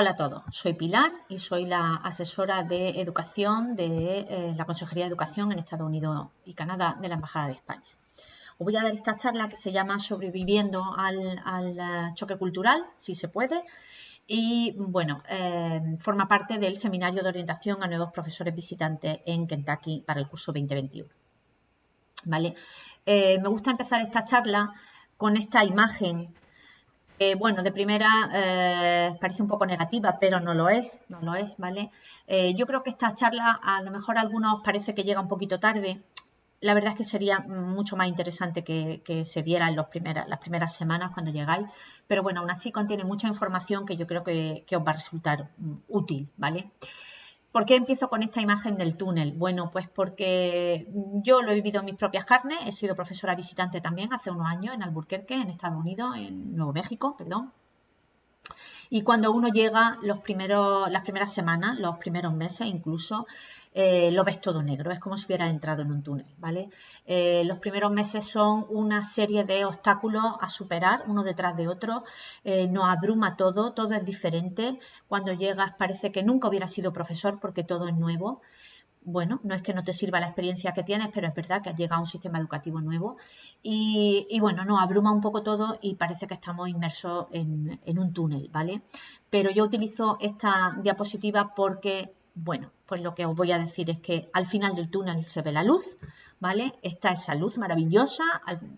Hola a todos, soy Pilar y soy la asesora de educación de eh, la Consejería de Educación en Estados Unidos y Canadá de la Embajada de España. Os voy a dar esta charla que se llama Sobreviviendo al, eh, choque cultural, si se puede, y bueno, eh, forma parte del seminario de orientación a nuevos profesores visitantes en Kentucky para el curso 2021. ¿Vale? me gusta empezar esta charla con esta imagen bueno, de primera eh, parece un poco negativa, pero no lo es, no lo es, ¿vale? Eh, yo creo que esta charla a lo mejor a algunos parece que llega un poquito tarde. La verdad es que sería mucho más interesante que, se diera en los las primeras semanas cuando llegáis, pero bueno, aún así contiene mucha información que yo creo que, os va a resultar útil, ¿vale? ¿Por qué empiezo con esta imagen del túnel? Bueno, pues porque yo lo he vivido en mis propias carnes, he sido profesora visitante también hace unos años en Albuquerque, en Estados Unidos, en Nuevo México, perdón. Y cuando uno llega las primeras semanas, los primeros meses incluso, eh, lo ves todo negro, es como si hubiera entrado en un túnel, ¿vale? Eh, los primeros meses son una serie de obstáculos a superar uno detrás de otro, eh, nos abruma todo, todo es diferente, cuando llegas parece que nunca hubiera sido profesor porque todo es nuevo, bueno, no es que no te sirva la experiencia que tienes, pero es verdad que has llegado a un sistema educativo nuevo y, bueno, nos abruma un poco todo y parece que estamos inmersos en, en, un túnel, ¿vale? Pero yo utilizo esta diapositiva porque bueno, pues lo que os voy a decir es que al final del túnel se ve la luz, ¿vale? Esta esa luz maravillosa,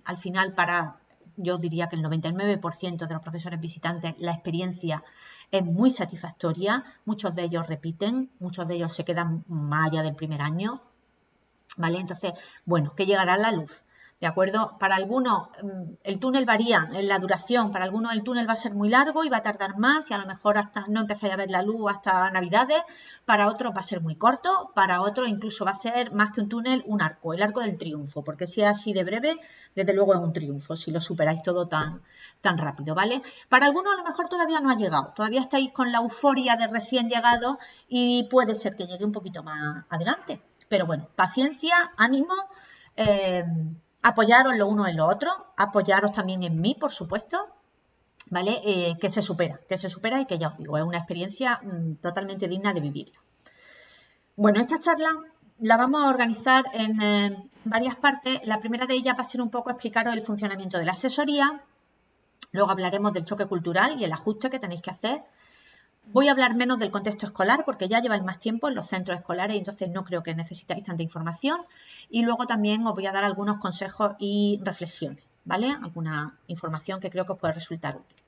al, final para, yo diría que el 99% de los profesores visitantes, la experiencia es muy satisfactoria, muchos de ellos repiten, muchos de ellos se quedan más allá del primer año, ¿vale? Entonces, bueno, que llegará la luz. ¿De acuerdo? Para algunos mm, el túnel varía en la duración, para algunos el túnel va a ser muy largo y va a tardar más y a lo mejor hasta no empezáis a ver la luz hasta Navidades, para otros va a ser muy corto, para otros incluso va a ser más que un túnel, un arco, el arco del triunfo, porque si es así de breve, desde luego es un triunfo, si lo superáis todo tan, tan rápido, ¿vale? Para algunos a lo mejor todavía no ha llegado, todavía estáis con la euforia de recién llegado y puede ser que llegue un poquito más adelante, pero bueno, paciencia, ánimo. Eh, apoyaros lo uno en lo otro, apoyaros también en mí, por supuesto, ¿vale? Eh, que se supera, que se supera y que ya os digo, es una experiencia mm, totalmente digna de vivirla. Bueno, esta charla la vamos a organizar en eh, varias partes. La primera de ellas va a ser un poco explicaros el funcionamiento de la asesoría, luego hablaremos del choque cultural y el ajuste que tenéis que hacer Voy a hablar menos del contexto escolar porque ya lleváis más tiempo en los centros escolares y entonces no creo que necesitáis tanta información. Y luego también os voy a dar algunos consejos y reflexiones, ¿vale? Alguna información que creo que os puede resultar útil.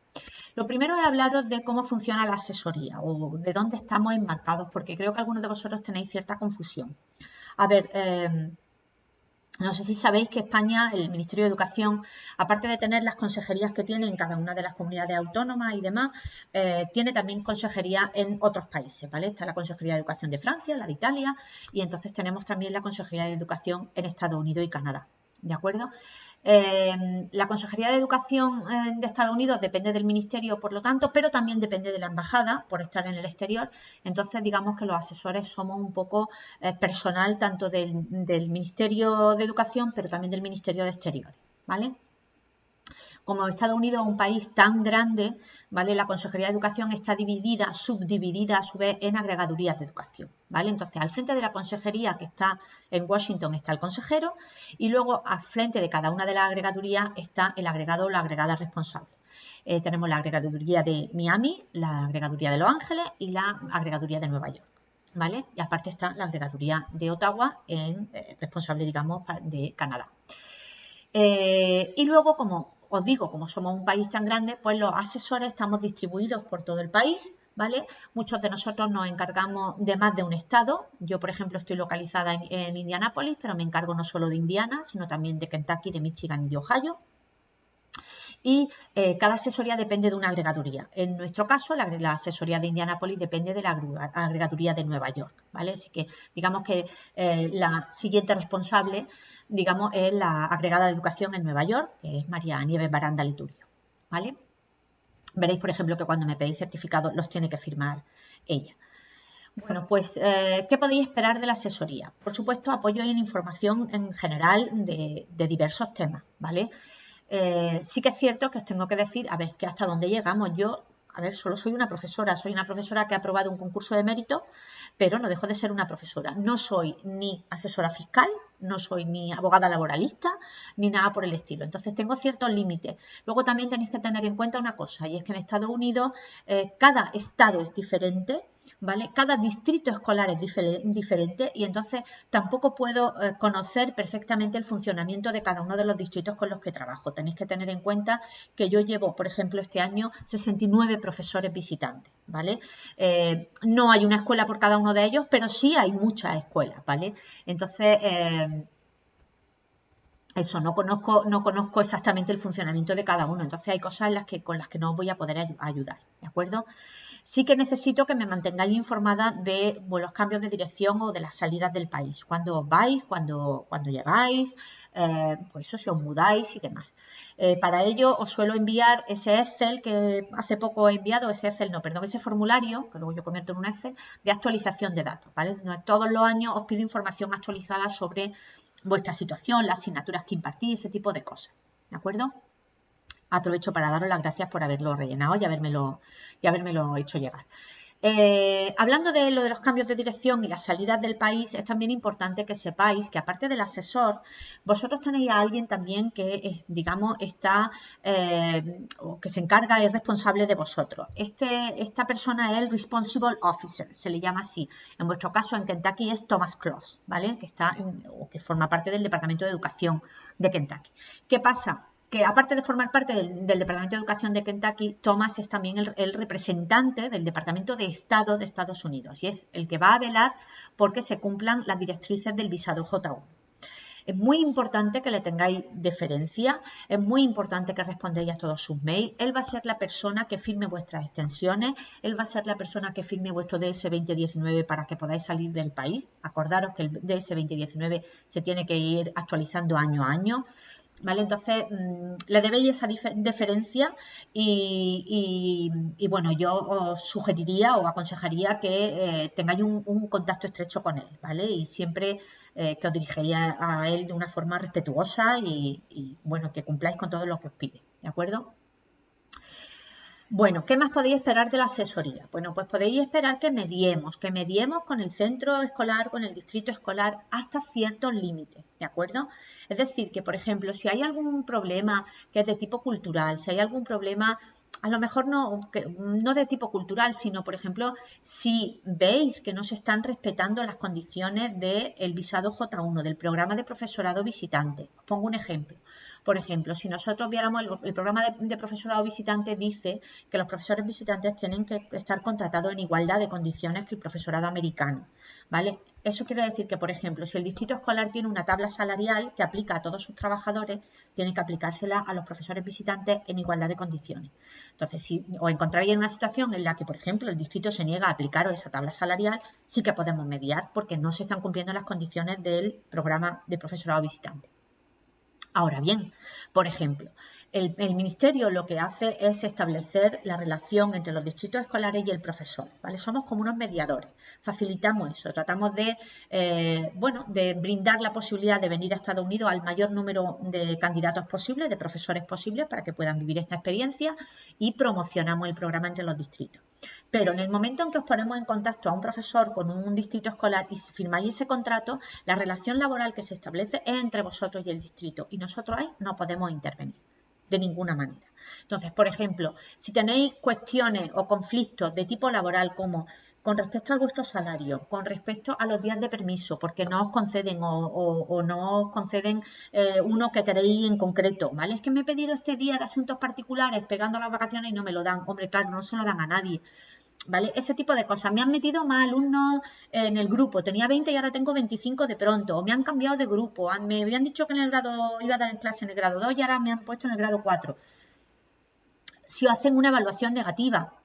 Lo primero es hablaros de cómo funciona la asesoría o de dónde estamos enmarcados, porque creo que algunos de vosotros tenéis cierta confusión. A ver, eh, no sé si sabéis que España, el Ministerio de Educación, aparte de tener las consejerías que tiene en cada una de las comunidades autónomas y demás, eh, tiene también consejería en otros países, ¿vale? Está la Consejería de Educación de Francia, la de Italia, y entonces tenemos también la Consejería de Educación en Estados Unidos y Canadá, ¿de acuerdo? Eh, la Consejería de Educación eh, de Estados Unidos depende del Ministerio, por lo tanto, pero también depende de la Embajada por estar en el exterior. Entonces, digamos que los asesores somos un poco eh, personal tanto del, del Ministerio de Educación, pero también del Ministerio de Exteriores, ¿vale? Como Estados Unidos es un país tan grande, ¿vale? La Consejería de Educación está dividida, subdividida a su vez en agregadurías de educación, ¿vale? Entonces, al frente de la consejería que está en Washington está el consejero y luego al frente de cada una de las agregadurías está el agregado o la agregada responsable. Eh, tenemos la agregaduría de Miami, la agregaduría de Los Ángeles y la agregaduría de Nueva York. ¿Vale? Y aparte está la agregaduría de Ottawa, en, eh, responsable, digamos, de Canadá. Eh, y luego, como os digo, como somos un país tan grande, pues los asesores estamos distribuidos por todo el país, ¿vale? Muchos de nosotros nos encargamos de más de un estado. Yo, por ejemplo, estoy localizada en, Indianápolis, pero me encargo no solo de Indiana, sino también de Kentucky, de Michigan y de Ohio y eh, cada asesoría depende de una agregaduría. En nuestro caso, la, asesoría de Indianapolis depende de la agregaduría de Nueva York, ¿vale? Así que digamos que eh, la siguiente responsable, digamos, es la agregada de educación en Nueva York, que es María Nieves Baranda Liturio, ¿vale? Veréis, por ejemplo, que cuando me pedís certificados los tiene que firmar ella. Bueno, pues, eh, ¿qué podéis esperar de la asesoría? Por supuesto, apoyo en información en general de diversos temas, ¿vale? Eh, sí que es cierto que os tengo que decir, a ver, que hasta dónde llegamos. Yo a ver, solo soy una profesora, soy una profesora que ha aprobado un concurso de mérito, pero no dejo de ser una profesora. No soy ni asesora fiscal, no soy ni abogada laboralista, ni nada por el estilo. Entonces tengo ciertos límites. Luego también tenéis que tener en cuenta una cosa, y es que en Estados Unidos eh, cada estado es diferente ¿vale? Cada distrito escolar es diferente y entonces tampoco puedo eh, conocer perfectamente el funcionamiento de cada uno de los distritos con los que trabajo. Tenéis que tener en cuenta que yo llevo, por ejemplo, este año 69 profesores visitantes, ¿vale? Eh, no hay una escuela por cada uno de ellos, pero sí hay muchas escuelas, ¿vale? Entonces, eh, eso, no conozco, no conozco exactamente el funcionamiento de cada uno. Entonces hay cosas las que, con las que no voy a poder ayudar, ¿de acuerdo? Sí que necesito que me mantengáis informada de los cambios de dirección o de las salidas del país. Cuando vais, cuando, cuando llegáis, eh, pues eso, si os mudáis y demás. Eh, para ello os suelo enviar ese Excel que hace poco he enviado, ese Excel, no, perdón, ese formulario, que luego yo convierto en un Excel, de actualización de datos, ¿vale? Todos los años os pido información actualizada sobre vuestra situación, las asignaturas que impartís, ese tipo de cosas, ¿de acuerdo? Aprovecho para daros las gracias por haberlo rellenado y habérmelo, y hecho llegar. Eh, hablando de lo de los cambios de dirección y las salidas del país, es también importante que sepáis que aparte del asesor, vosotros tenéis a alguien también que, digamos, está eh, o que se encarga, es responsable de vosotros. Este, esta persona es el Responsible Officer, se le llama así. En vuestro caso, en Kentucky es Thomas Cross, ¿vale? Que está o que forma parte del Departamento de Educación de Kentucky. ¿Qué pasa? Que aparte de formar parte del, Departamento de Educación de Kentucky, Thomas es también el, representante del Departamento de Estado de Estados Unidos y es el que va a velar porque se cumplan las directrices del visado J1. Es muy importante que le tengáis deferencia, es muy importante que respondáis a todos sus mails. Él va a ser la persona que firme vuestras extensiones, él va a ser la persona que firme vuestro DS 2019 para que podáis salir del país. Acordaros que el DS 2019 se tiene que ir actualizando año a año. ¿Vale? Entonces, mm, le debéis esa deferencia y, bueno, yo os sugeriría o aconsejaría que eh, tengáis un, contacto estrecho con él, ¿vale? Y siempre eh, que os dirigéis a, él de una forma respetuosa y, y, bueno, que cumpláis con todo lo que os pide, ¿de acuerdo? Bueno, ¿qué más podéis esperar de la asesoría? Bueno, pues podéis esperar que mediemos, que mediemos con el centro escolar, con el distrito escolar, hasta ciertos límites, ¿de acuerdo? Es decir, que por ejemplo, si hay algún problema que es de tipo cultural, si hay algún problema a lo mejor no, no de tipo cultural, sino, por ejemplo, si veis que no se están respetando las condiciones del visado J1, del programa de profesorado visitante. Os pongo un ejemplo. Por ejemplo, si nosotros viéramos el, programa de, profesorado visitante dice que los profesores visitantes tienen que estar contratados en igualdad de condiciones que el profesorado americano, ¿vale? Eso quiere decir que, por ejemplo, si el distrito escolar tiene una tabla salarial que aplica a todos sus trabajadores, tiene que aplicársela a los profesores visitantes en igualdad de condiciones. Entonces, si os encontraréis en una situación en la que, por ejemplo, el distrito se niega a aplicaros esa tabla salarial, sí que podemos mediar porque no se están cumpliendo las condiciones del programa de profesorado visitante. Ahora bien, por ejemplo, el, Ministerio lo que hace es establecer la relación entre los distritos escolares y el profesor, ¿vale? Somos como unos mediadores, facilitamos eso, tratamos de, eh, bueno, de brindar la posibilidad de venir a Estados Unidos al mayor número de candidatos posibles, de profesores posibles, para que puedan vivir esta experiencia y promocionamos el programa entre los distritos. Pero en el momento en que os ponemos en contacto a un profesor con un distrito escolar y firmáis ese contrato, la relación laboral que se establece es entre vosotros y el distrito y nosotros ahí no podemos intervenir de ninguna manera. Entonces, por ejemplo, si tenéis cuestiones o conflictos de tipo laboral como con respecto a vuestro salario, con respecto a los días de permiso, porque no os conceden o, no os conceden eh, uno que queréis en concreto, ¿vale? Es que me he pedido este día de asuntos particulares pegando las vacaciones y no me lo dan. Hombre, claro, no se lo dan a nadie. ¿Vale? Ese tipo de cosas. Me han metido más alumnos en el grupo. Tenía 20 y ahora tengo 25 de pronto. O me han cambiado de grupo. Me habían dicho que en el grado iba a dar clase en el grado 2 y ahora me han puesto en el grado 4. Si hacen una evaluación negativa,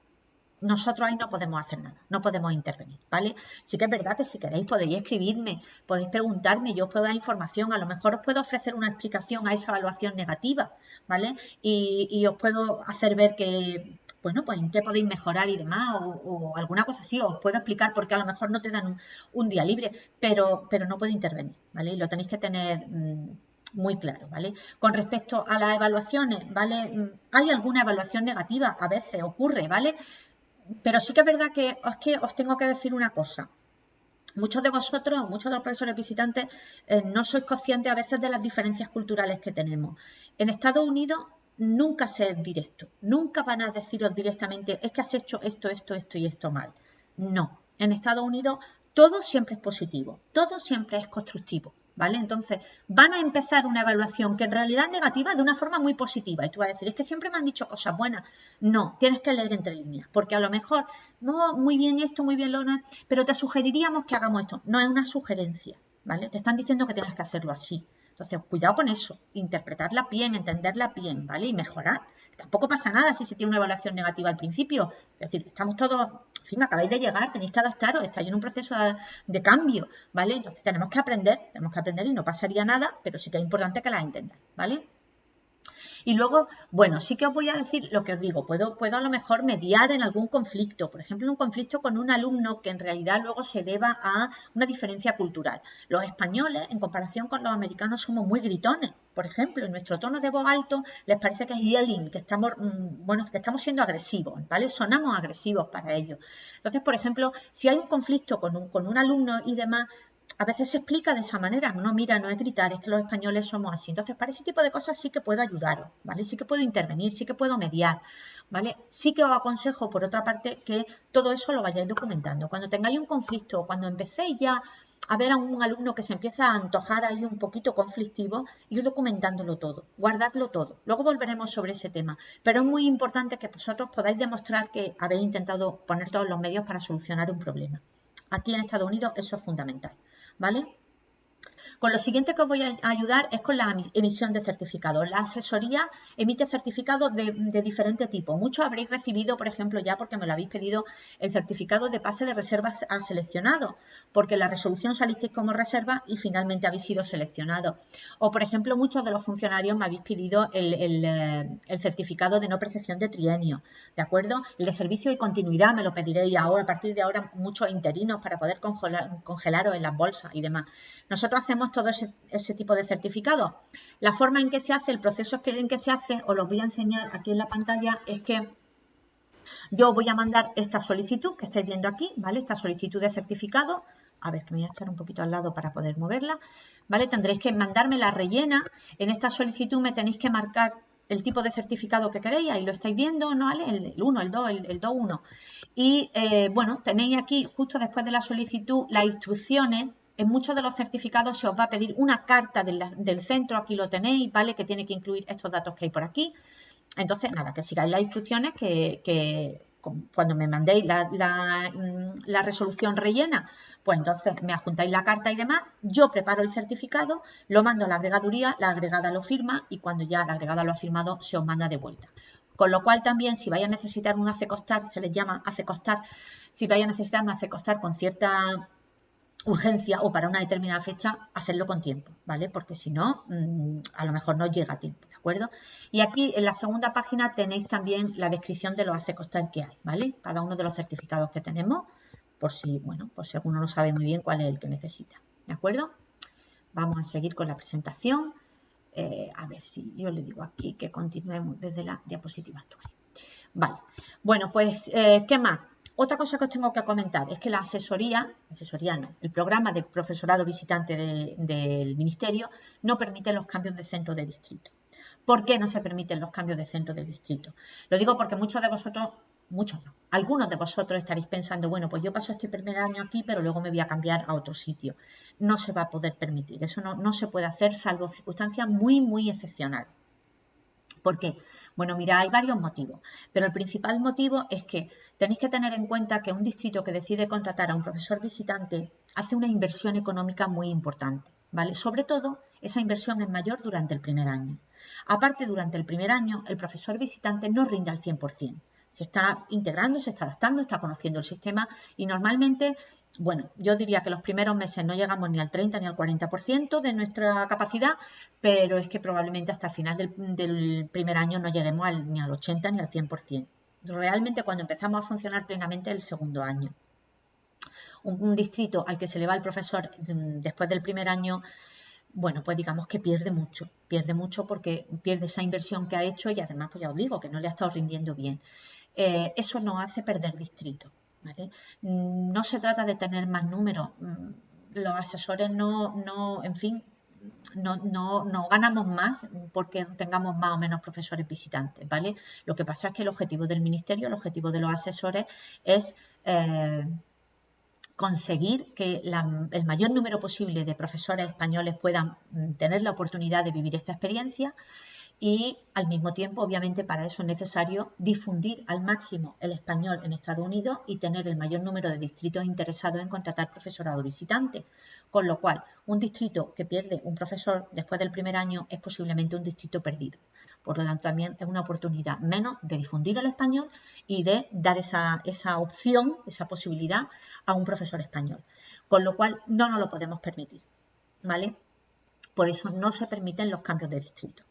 nosotros ahí no podemos hacer nada, no podemos intervenir, ¿vale? Sí que es verdad que si queréis podéis escribirme, podéis preguntarme, yo os puedo dar información, a lo mejor os puedo ofrecer una explicación a esa evaluación negativa, ¿vale? Y, os puedo hacer ver que, bueno, pues en qué podéis mejorar y demás, o, alguna cosa así, os puedo explicar porque a lo mejor no te dan un, día libre, pero, pero no puedo intervenir, ¿vale? Y lo tenéis que tener... Mm, muy claro, ¿vale? Con respecto a las evaluaciones, ¿vale? Mm, hay alguna evaluación negativa, a veces ocurre, ¿vale? Pero sí que es verdad que que os tengo que decir una cosa. Muchos de vosotros, muchos de los profesores visitantes, eh, no sois conscientes a veces de las diferencias culturales que tenemos. En Estados Unidos nunca se es directo, nunca van a deciros directamente, es que has hecho esto, esto, esto y esto mal. No, en Estados Unidos todo siempre es positivo, todo siempre es constructivo. ¿Vale? Entonces, van a empezar una evaluación que en realidad es negativa de una forma muy positiva. Y tú vas a decir, es que siempre me han dicho cosas buenas. No, tienes que leer entre líneas, porque a lo mejor, no, muy bien esto, muy bien lo no, pero te sugeriríamos que hagamos esto. No es una sugerencia, ¿vale? Te están diciendo que tienes que hacerlo así. Entonces, cuidado con eso, interpretarla bien, entenderla bien, ¿vale? Y mejorar. Tampoco pasa nada si se tiene una evaluación negativa al principio. Es decir, estamos todos, en fin, acabáis de llegar, tenéis que adaptaros, estáis en un proceso de, cambio, ¿vale? Entonces tenemos que aprender, tenemos que aprender y no pasaría nada, pero sí que es importante que la entendáis, ¿vale? Y luego, bueno, sí que os voy a decir lo que os digo, puedo, puedo a lo mejor mediar en algún conflicto, por ejemplo, un conflicto con un alumno que en realidad luego se deba a una diferencia cultural. Los españoles, en comparación con los americanos, somos muy gritones. Por ejemplo, en nuestro tono de voz alto les parece que es yelling, que estamos, mm, bueno, que estamos siendo agresivos, ¿vale? Sonamos agresivos para ellos. Entonces, por ejemplo, si hay un conflicto con un, con un alumno y demás, a veces se explica de esa manera. No, mira, no es gritar, es que los españoles somos así. Entonces, para ese tipo de cosas sí que puedo ayudaros, ¿vale? Sí que puedo intervenir, sí que puedo mediar, ¿vale? Sí que os aconsejo, por otra parte, que todo eso lo vayáis documentando. Cuando tengáis un conflicto, cuando empecéis ya a ver a un alumno que se empieza a antojar ahí un poquito conflictivo, ir documentándolo todo, guardadlo todo. Luego volveremos sobre ese tema. Pero es muy importante que vosotros podáis demostrar que habéis intentado poner todos los medios para solucionar un problema. Aquí en Estados Unidos eso es fundamental. ¿Vale? Con lo siguiente que os voy a ayudar es con la emisión de certificados. La asesoría emite certificados de, diferente tipo. Muchos habréis recibido, por ejemplo, ya porque me lo habéis pedido, el certificado de pase de reservas a seleccionado, porque la resolución salisteis como reserva y finalmente habéis sido seleccionado. O, por ejemplo, muchos de los funcionarios me habéis pedido el, eh, certificado de no percepción de trienio, ¿de acuerdo? El de servicio y continuidad me lo pediréis ahora, a partir de ahora, muchos interinos para poder congelaros en las bolsas y demás. Nosotros hacemos todo ese, tipo de certificado. La forma en que se hace, el proceso en que se hace, os lo voy a enseñar aquí en la pantalla, es que yo voy a mandar esta solicitud que estáis viendo aquí, ¿vale? Esta solicitud de certificado. A ver, que me voy a echar un poquito al lado para poder moverla, ¿vale? Tendréis que mandarme la rellena. En esta solicitud me tenéis que marcar el tipo de certificado que queréis, ahí lo estáis viendo, ¿no? ¿Vale? El 1, el 2, el 2, 1. Y, eh, bueno, tenéis aquí, justo después de la solicitud, las instrucciones en muchos de los certificados se os va a pedir una carta del, centro, aquí lo tenéis, ¿vale? Que tiene que incluir estos datos que hay por aquí. Entonces, nada, que sigáis las instrucciones que, cuando me mandéis mm, la, resolución rellena, pues entonces me adjuntáis la carta y demás, yo preparo el certificado, lo mando a la agregaduría, la agregada lo firma y cuando ya la agregada lo ha firmado se os manda de vuelta. Con lo cual también si vais a necesitar un costar, se les llama costar, si vais a necesitar un costar con cierta urgencia o para una determinada fecha, hacerlo con tiempo, ¿vale? Porque si no, mm, a lo mejor no llega a tiempo, ¿de acuerdo? Y aquí en la segunda página tenéis también la descripción de los hace costar que hay, ¿vale? Cada uno de los certificados que tenemos, por si, bueno, por si alguno no sabe muy bien cuál es el que necesita, ¿de acuerdo? Vamos a seguir con la presentación. Eh, a ver si yo le digo aquí que continuemos desde la diapositiva actual. Vale, bueno, pues, eh, ¿qué más? Otra cosa que os tengo que comentar es que la asesoría, asesoría no, el programa de profesorado visitante del Ministerio no permite los cambios de centro de distrito. ¿Por qué no se permiten los cambios de centro de distrito? Lo digo porque muchos de vosotros, muchos no, algunos de vosotros estaréis pensando, bueno, pues yo paso este primer año aquí, pero luego me voy a cambiar a otro sitio. No se va a poder permitir, eso no, no se puede hacer salvo circunstancias muy, muy excepcionales. ¿Por qué? Bueno, mira, hay varios motivos, pero el principal motivo es que tenéis que tener en cuenta que un distrito que decide contratar a un profesor visitante hace una inversión económica muy importante, ¿vale? Sobre todo, esa inversión es mayor durante el primer año. Aparte, durante el primer año, el profesor visitante no rinde al 100%. Se está integrando, se está adaptando, está conociendo el sistema y normalmente bueno, yo diría que los primeros meses no llegamos ni al 30 ni al 40% de nuestra capacidad, pero es que probablemente hasta el final del, primer año no lleguemos ni al 80 ni al 100%. Realmente cuando empezamos a funcionar plenamente el segundo año. Un, distrito al que se le va el profesor mm, después del primer año bueno, pues digamos que pierde mucho, pierde mucho porque pierde esa inversión que ha hecho y además, pues ya os digo, que no le ha estado rindiendo bien. Eh, eso nos hace perder distrito. Mm, no se trata de tener más números. Mm, los asesores no, no en fin, no, no, no, ganamos más porque tengamos más o menos profesores visitantes, ¿vale? Lo que pasa es que el objetivo del ministerio, el objetivo de los asesores es eh, conseguir que el mayor número posible de profesores españoles puedan mm, tener la oportunidad de vivir esta experiencia y al mismo tiempo, obviamente, para eso es necesario difundir al máximo el español en Estados Unidos y tener el mayor número de distritos interesados en contratar profesorado visitante. Con lo cual, un distrito que pierde un profesor después del primer año es posiblemente un distrito perdido. Por lo tanto, también es una oportunidad menos de difundir el español y de dar esa, esa opción, esa posibilidad a un profesor español. Con lo cual, no nos lo podemos permitir. ¿Vale? Por eso no se permiten los cambios de distrito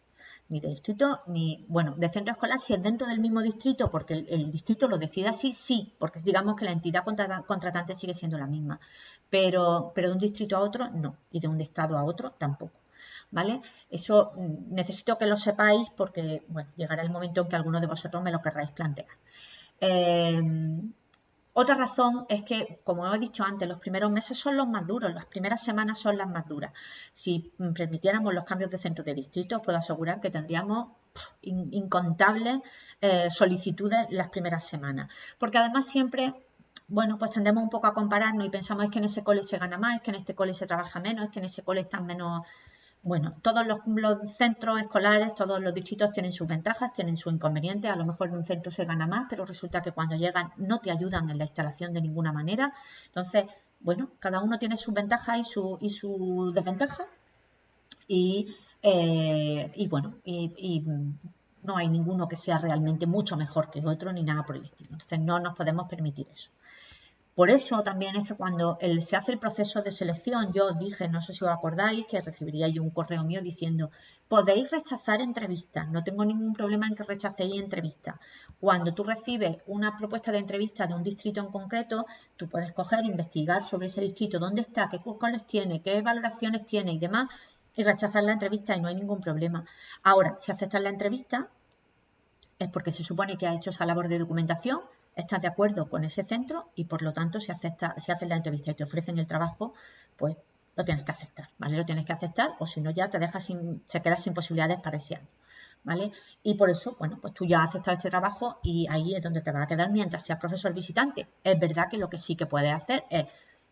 ni de distrito, ni, bueno, de centro escolar, si es dentro del mismo distrito, porque el, distrito lo decide así, sí, porque digamos que la entidad contratante sigue siendo la misma, pero, pero de un distrito a otro, no, y de un estado a otro, tampoco. ¿Vale? Eso mm, necesito que lo sepáis porque, bueno, llegará el momento en que alguno de vosotros me lo querráis plantear. Eh, otra razón es que, como he dicho antes, los primeros meses son los más duros, las primeras semanas son las más duras. Si permitiéramos los cambios de centro de distrito, puedo asegurar que tendríamos incontables eh, solicitudes las primeras semanas. Porque además siempre bueno, pues tendemos un poco a compararnos y pensamos es que en ese cole se gana más, es que en este cole se trabaja menos, es que en ese cole están menos bueno, todos los, centros escolares, todos los distritos tienen sus ventajas, tienen sus inconvenientes. A lo mejor en un centro se gana más, pero resulta que cuando llegan no te ayudan en la instalación de ninguna manera. Entonces, bueno, cada uno tiene sus ventajas y su, y su desventaja. Y, eh, y bueno, y, no hay ninguno que sea realmente mucho mejor que otro ni nada por el estilo. Entonces, no nos podemos permitir eso. Por eso también es que cuando se hace el proceso de selección, yo dije, no sé si os acordáis, que recibiría un correo mío diciendo, podéis rechazar entrevistas, no tengo ningún problema en que rechacéis entrevistas. Cuando tú recibes una propuesta de entrevista de un distrito en concreto, tú puedes coger, investigar sobre ese distrito, dónde está, qué cuáles tiene, qué valoraciones tiene y demás, y rechazar la entrevista y no hay ningún problema. Ahora, si aceptas la entrevista, es porque se supone que ha hecho esa labor de documentación, estás de acuerdo con ese centro y por lo tanto si acepta, si haces la entrevista y te ofrecen el trabajo, pues lo tienes que aceptar, ¿vale? Lo tienes que aceptar o si no ya te dejas sin, se quedas sin posibilidades para ese año, ¿vale? Y por eso, bueno, pues tú ya has aceptado este trabajo y ahí es donde te va a quedar mientras seas profesor visitante. Es verdad que lo que sí que puedes hacer es,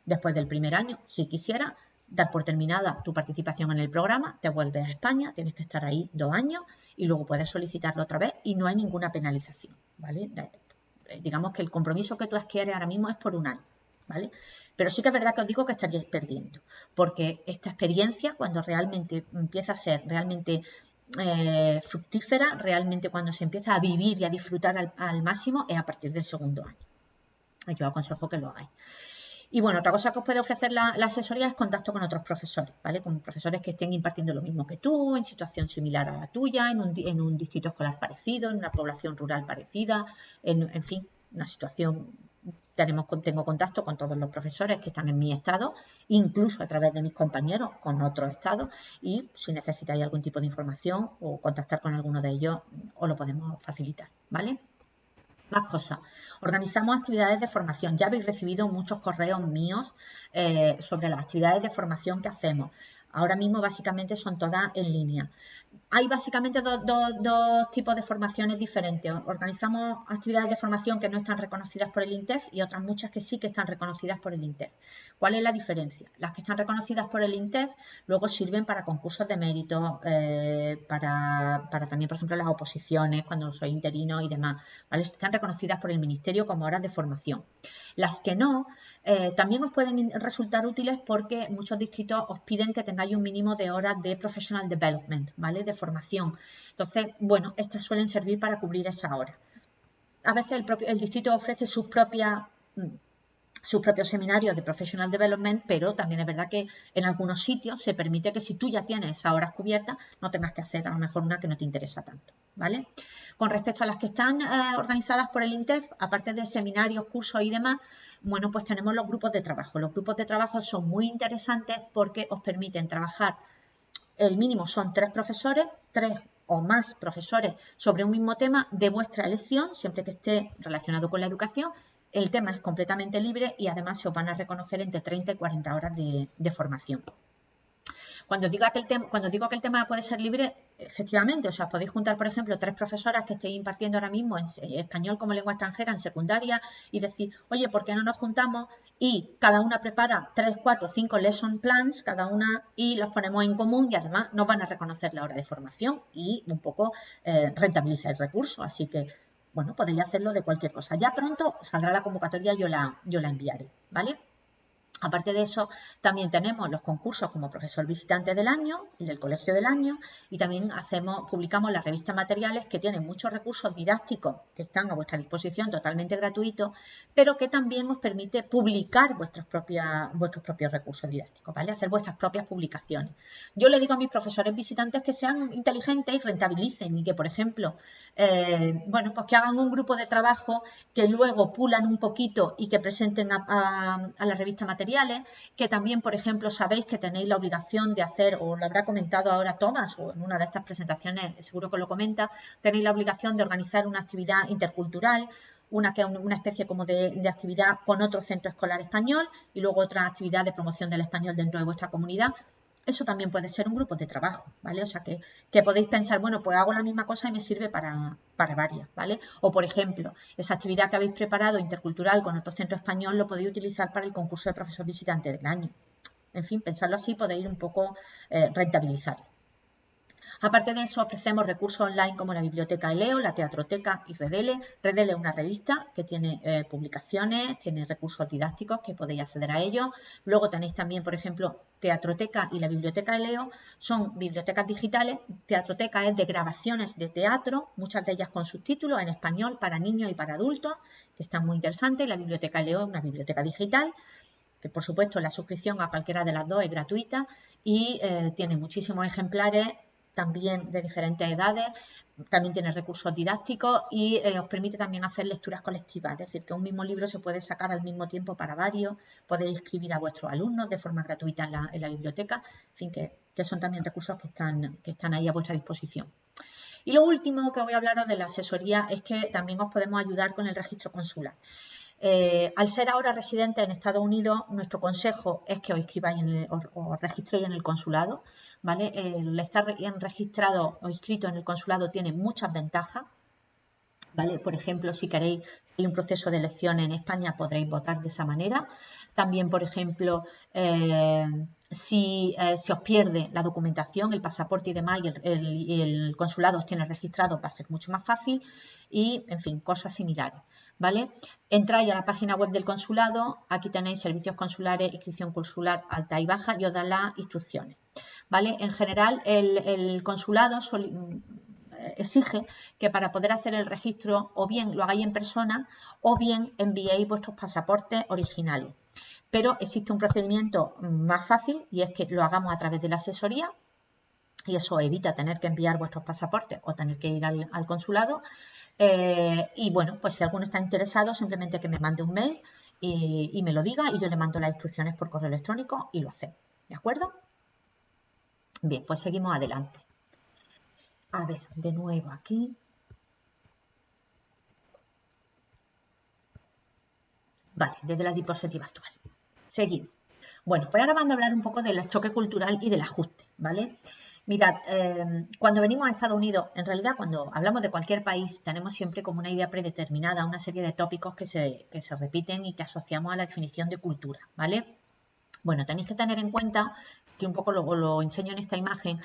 después del primer año, si quisiera, dar por terminada tu participación en el programa, te vuelves a España, tienes que estar ahí dos años y luego puedes solicitarlo otra vez y no hay ninguna penalización, ¿vale? Eh, digamos que el compromiso que tú adquieres ahora mismo es por un año, ¿vale? Pero sí que es verdad que os digo que estaríais perdiendo, porque esta experiencia, cuando realmente empieza a ser realmente eh, fructífera, realmente cuando se empieza a vivir y a disfrutar al, máximo, es a partir del segundo año. Yo aconsejo que lo hagáis. Y bueno, otra cosa que os puede ofrecer la, asesoría es contacto con otros profesores, ¿vale? Con profesores que estén impartiendo lo mismo que tú, en situación similar a la tuya, en un, distrito escolar parecido, en una población rural parecida, en, fin, una situación tenemos, tengo contacto con todos los profesores que están en mi estado, incluso a través de mis compañeros con otros estados y si necesitáis algún tipo de información o contactar con alguno de ellos, os lo podemos facilitar, ¿vale? Cosas. Organizamos actividades de formación. Ya habéis recibido muchos correos míos eh, sobre las actividades de formación que hacemos. Ahora mismo básicamente son todas en línea. Hay básicamente dos, tipos de formaciones diferentes. Organizamos actividades de formación que no están reconocidas por el INTEF y otras muchas que sí que están reconocidas por el INTEF. ¿Cuál es la diferencia? Las que están reconocidas por el INTEF luego sirven para concursos de mérito, eh, para, también, por ejemplo, las oposiciones, cuando soy interino y demás. Están reconocidas por el Ministerio como horas de formación. Las que no, eh, también os pueden resultar útiles porque muchos distritos os piden que tengáis un mínimo de horas de professional development, ¿vale? De formación. Entonces, bueno, estas suelen servir para cubrir esa hora. A veces el, propio, el distrito ofrece sus propias mm, sus propios seminarios de Professional Development, pero también es verdad que en algunos sitios se permite que si tú ya tienes esas horas cubiertas, no tengas que hacer a lo mejor una que no te interesa tanto, ¿vale? Con respecto a las que están eh, organizadas por el INTEF, aparte de seminarios, cursos y demás, bueno, pues tenemos los grupos de trabajo. Los grupos de trabajo son muy interesantes porque os permiten trabajar el mínimo son tres profesores, tres o más profesores sobre un mismo tema de vuestra elección, siempre que esté relacionado con la educación. El tema es completamente libre y además se os van a reconocer entre 30 y 40 horas de, formación. Cuando digo, que el tema, cuando digo que el tema puede ser libre, efectivamente, o sea, podéis juntar, por ejemplo, tres profesoras que estéis impartiendo ahora mismo en español como lengua extranjera en secundaria y decir, oye, ¿por qué no nos juntamos y cada una prepara tres, cuatro, cinco lesson plans, cada una, y los ponemos en común y además nos van a reconocer la hora de formación y un poco eh, rentabilizar el recurso. Así que, bueno, podéis hacerlo de cualquier cosa. Ya pronto saldrá la convocatoria, yo la, yo la enviaré, ¿vale? Aparte de eso, también tenemos los concursos como profesor visitante del año y del colegio del año y también hacemos, publicamos las revistas materiales que tienen muchos recursos didácticos que están a vuestra disposición totalmente gratuitos, pero que también os permite publicar vuestros, vuestros propios recursos didácticos, ¿vale? Hacer vuestras propias publicaciones. Yo le digo a mis profesores visitantes que sean inteligentes y rentabilicen y que, por ejemplo, eh, bueno, pues que hagan un grupo de trabajo que luego pulan un poquito y que presenten a, a la revista material que también, por ejemplo, sabéis que tenéis la obligación de hacer, o lo habrá comentado ahora Tomás, o en una de estas presentaciones seguro que lo comenta, tenéis la obligación de organizar una actividad intercultural, una que una especie como de, de, actividad con otro centro escolar español y luego otra actividad de promoción del español dentro de vuestra comunidad eso también puede ser un grupo de trabajo, ¿vale? O sea, que, podéis pensar, bueno, pues hago la misma cosa y me sirve para, para, varias, ¿vale? O, por ejemplo, esa actividad que habéis preparado intercultural con otro centro español lo podéis utilizar para el concurso de profesor visitante del año. En fin, pensarlo así podéis un poco eh, rentabilizarlo. Aparte de eso, ofrecemos recursos online como la biblioteca Eleo, la teatroteca y Redele. Redele es una revista que tiene eh, publicaciones, tiene recursos didácticos que podéis acceder a ellos. Luego tenéis también, por ejemplo, Teatroteca y la Biblioteca Eleo son bibliotecas digitales. Teatroteca es de grabaciones de teatro, muchas de ellas con subtítulos en español para niños y para adultos, que están muy interesantes. La Biblioteca Eleo es una biblioteca digital que por supuesto la suscripción a cualquiera de las dos es gratuita y eh, tiene muchísimos ejemplares también de diferentes edades, también tiene recursos didácticos y eh, os permite también hacer lecturas colectivas, es decir, que un mismo libro se puede sacar al mismo tiempo para varios, podéis escribir a vuestros alumnos de forma gratuita en la, biblioteca, en fin, que, que, son también recursos que están, que están ahí a vuestra disposición. Y lo último que voy a hablaros de la asesoría es que también os podemos ayudar con el registro consular. Eh, al ser ahora residente en Estados Unidos, nuestro consejo es que os inscribáis en o, registréis en el consulado. ¿vale? El estar registrado o inscrito en el consulado tiene muchas ventajas. ¿vale? Por ejemplo, si queréis hay un proceso de elección en España, podréis votar de esa manera. También, por ejemplo, eh, si eh, se os pierde la documentación, el pasaporte y demás, y el, el consulado os tiene registrado, va a ser mucho más fácil. Y, en fin, cosas similares. ¿Vale? Entráis a la página web del consulado, aquí tenéis servicios consulares, inscripción consular alta y baja y os dan las instrucciones, ¿vale? En general, el, consulado exige que para poder hacer el registro o bien lo hagáis en persona o bien enviéis vuestros pasaportes originales. Pero existe un procedimiento más fácil y es que lo hagamos a través de la asesoría y eso evita tener que enviar vuestros pasaportes o tener que ir al consulado eh, y bueno, pues si alguno está interesado, simplemente que me mande un mail y, me lo diga y yo le mando las instrucciones por correo electrónico y lo hacemos. ¿De acuerdo? Bien, pues seguimos adelante. A ver, de nuevo aquí. Vale, desde la diapositiva actual. Seguimos. Bueno, pues ahora vamos a hablar un poco del choque cultural y del ajuste, ¿vale? Mirad, em, cuando venimos a Estados Unidos, en realidad cuando hablamos de cualquier país, tenemos siempre como una idea predeterminada, una serie de tópicos que se, que se repiten y que asociamos a la definición de cultura, ¿vale? Bueno, tenéis que tener en cuenta, que un poco lo, lo enseño en esta imagen,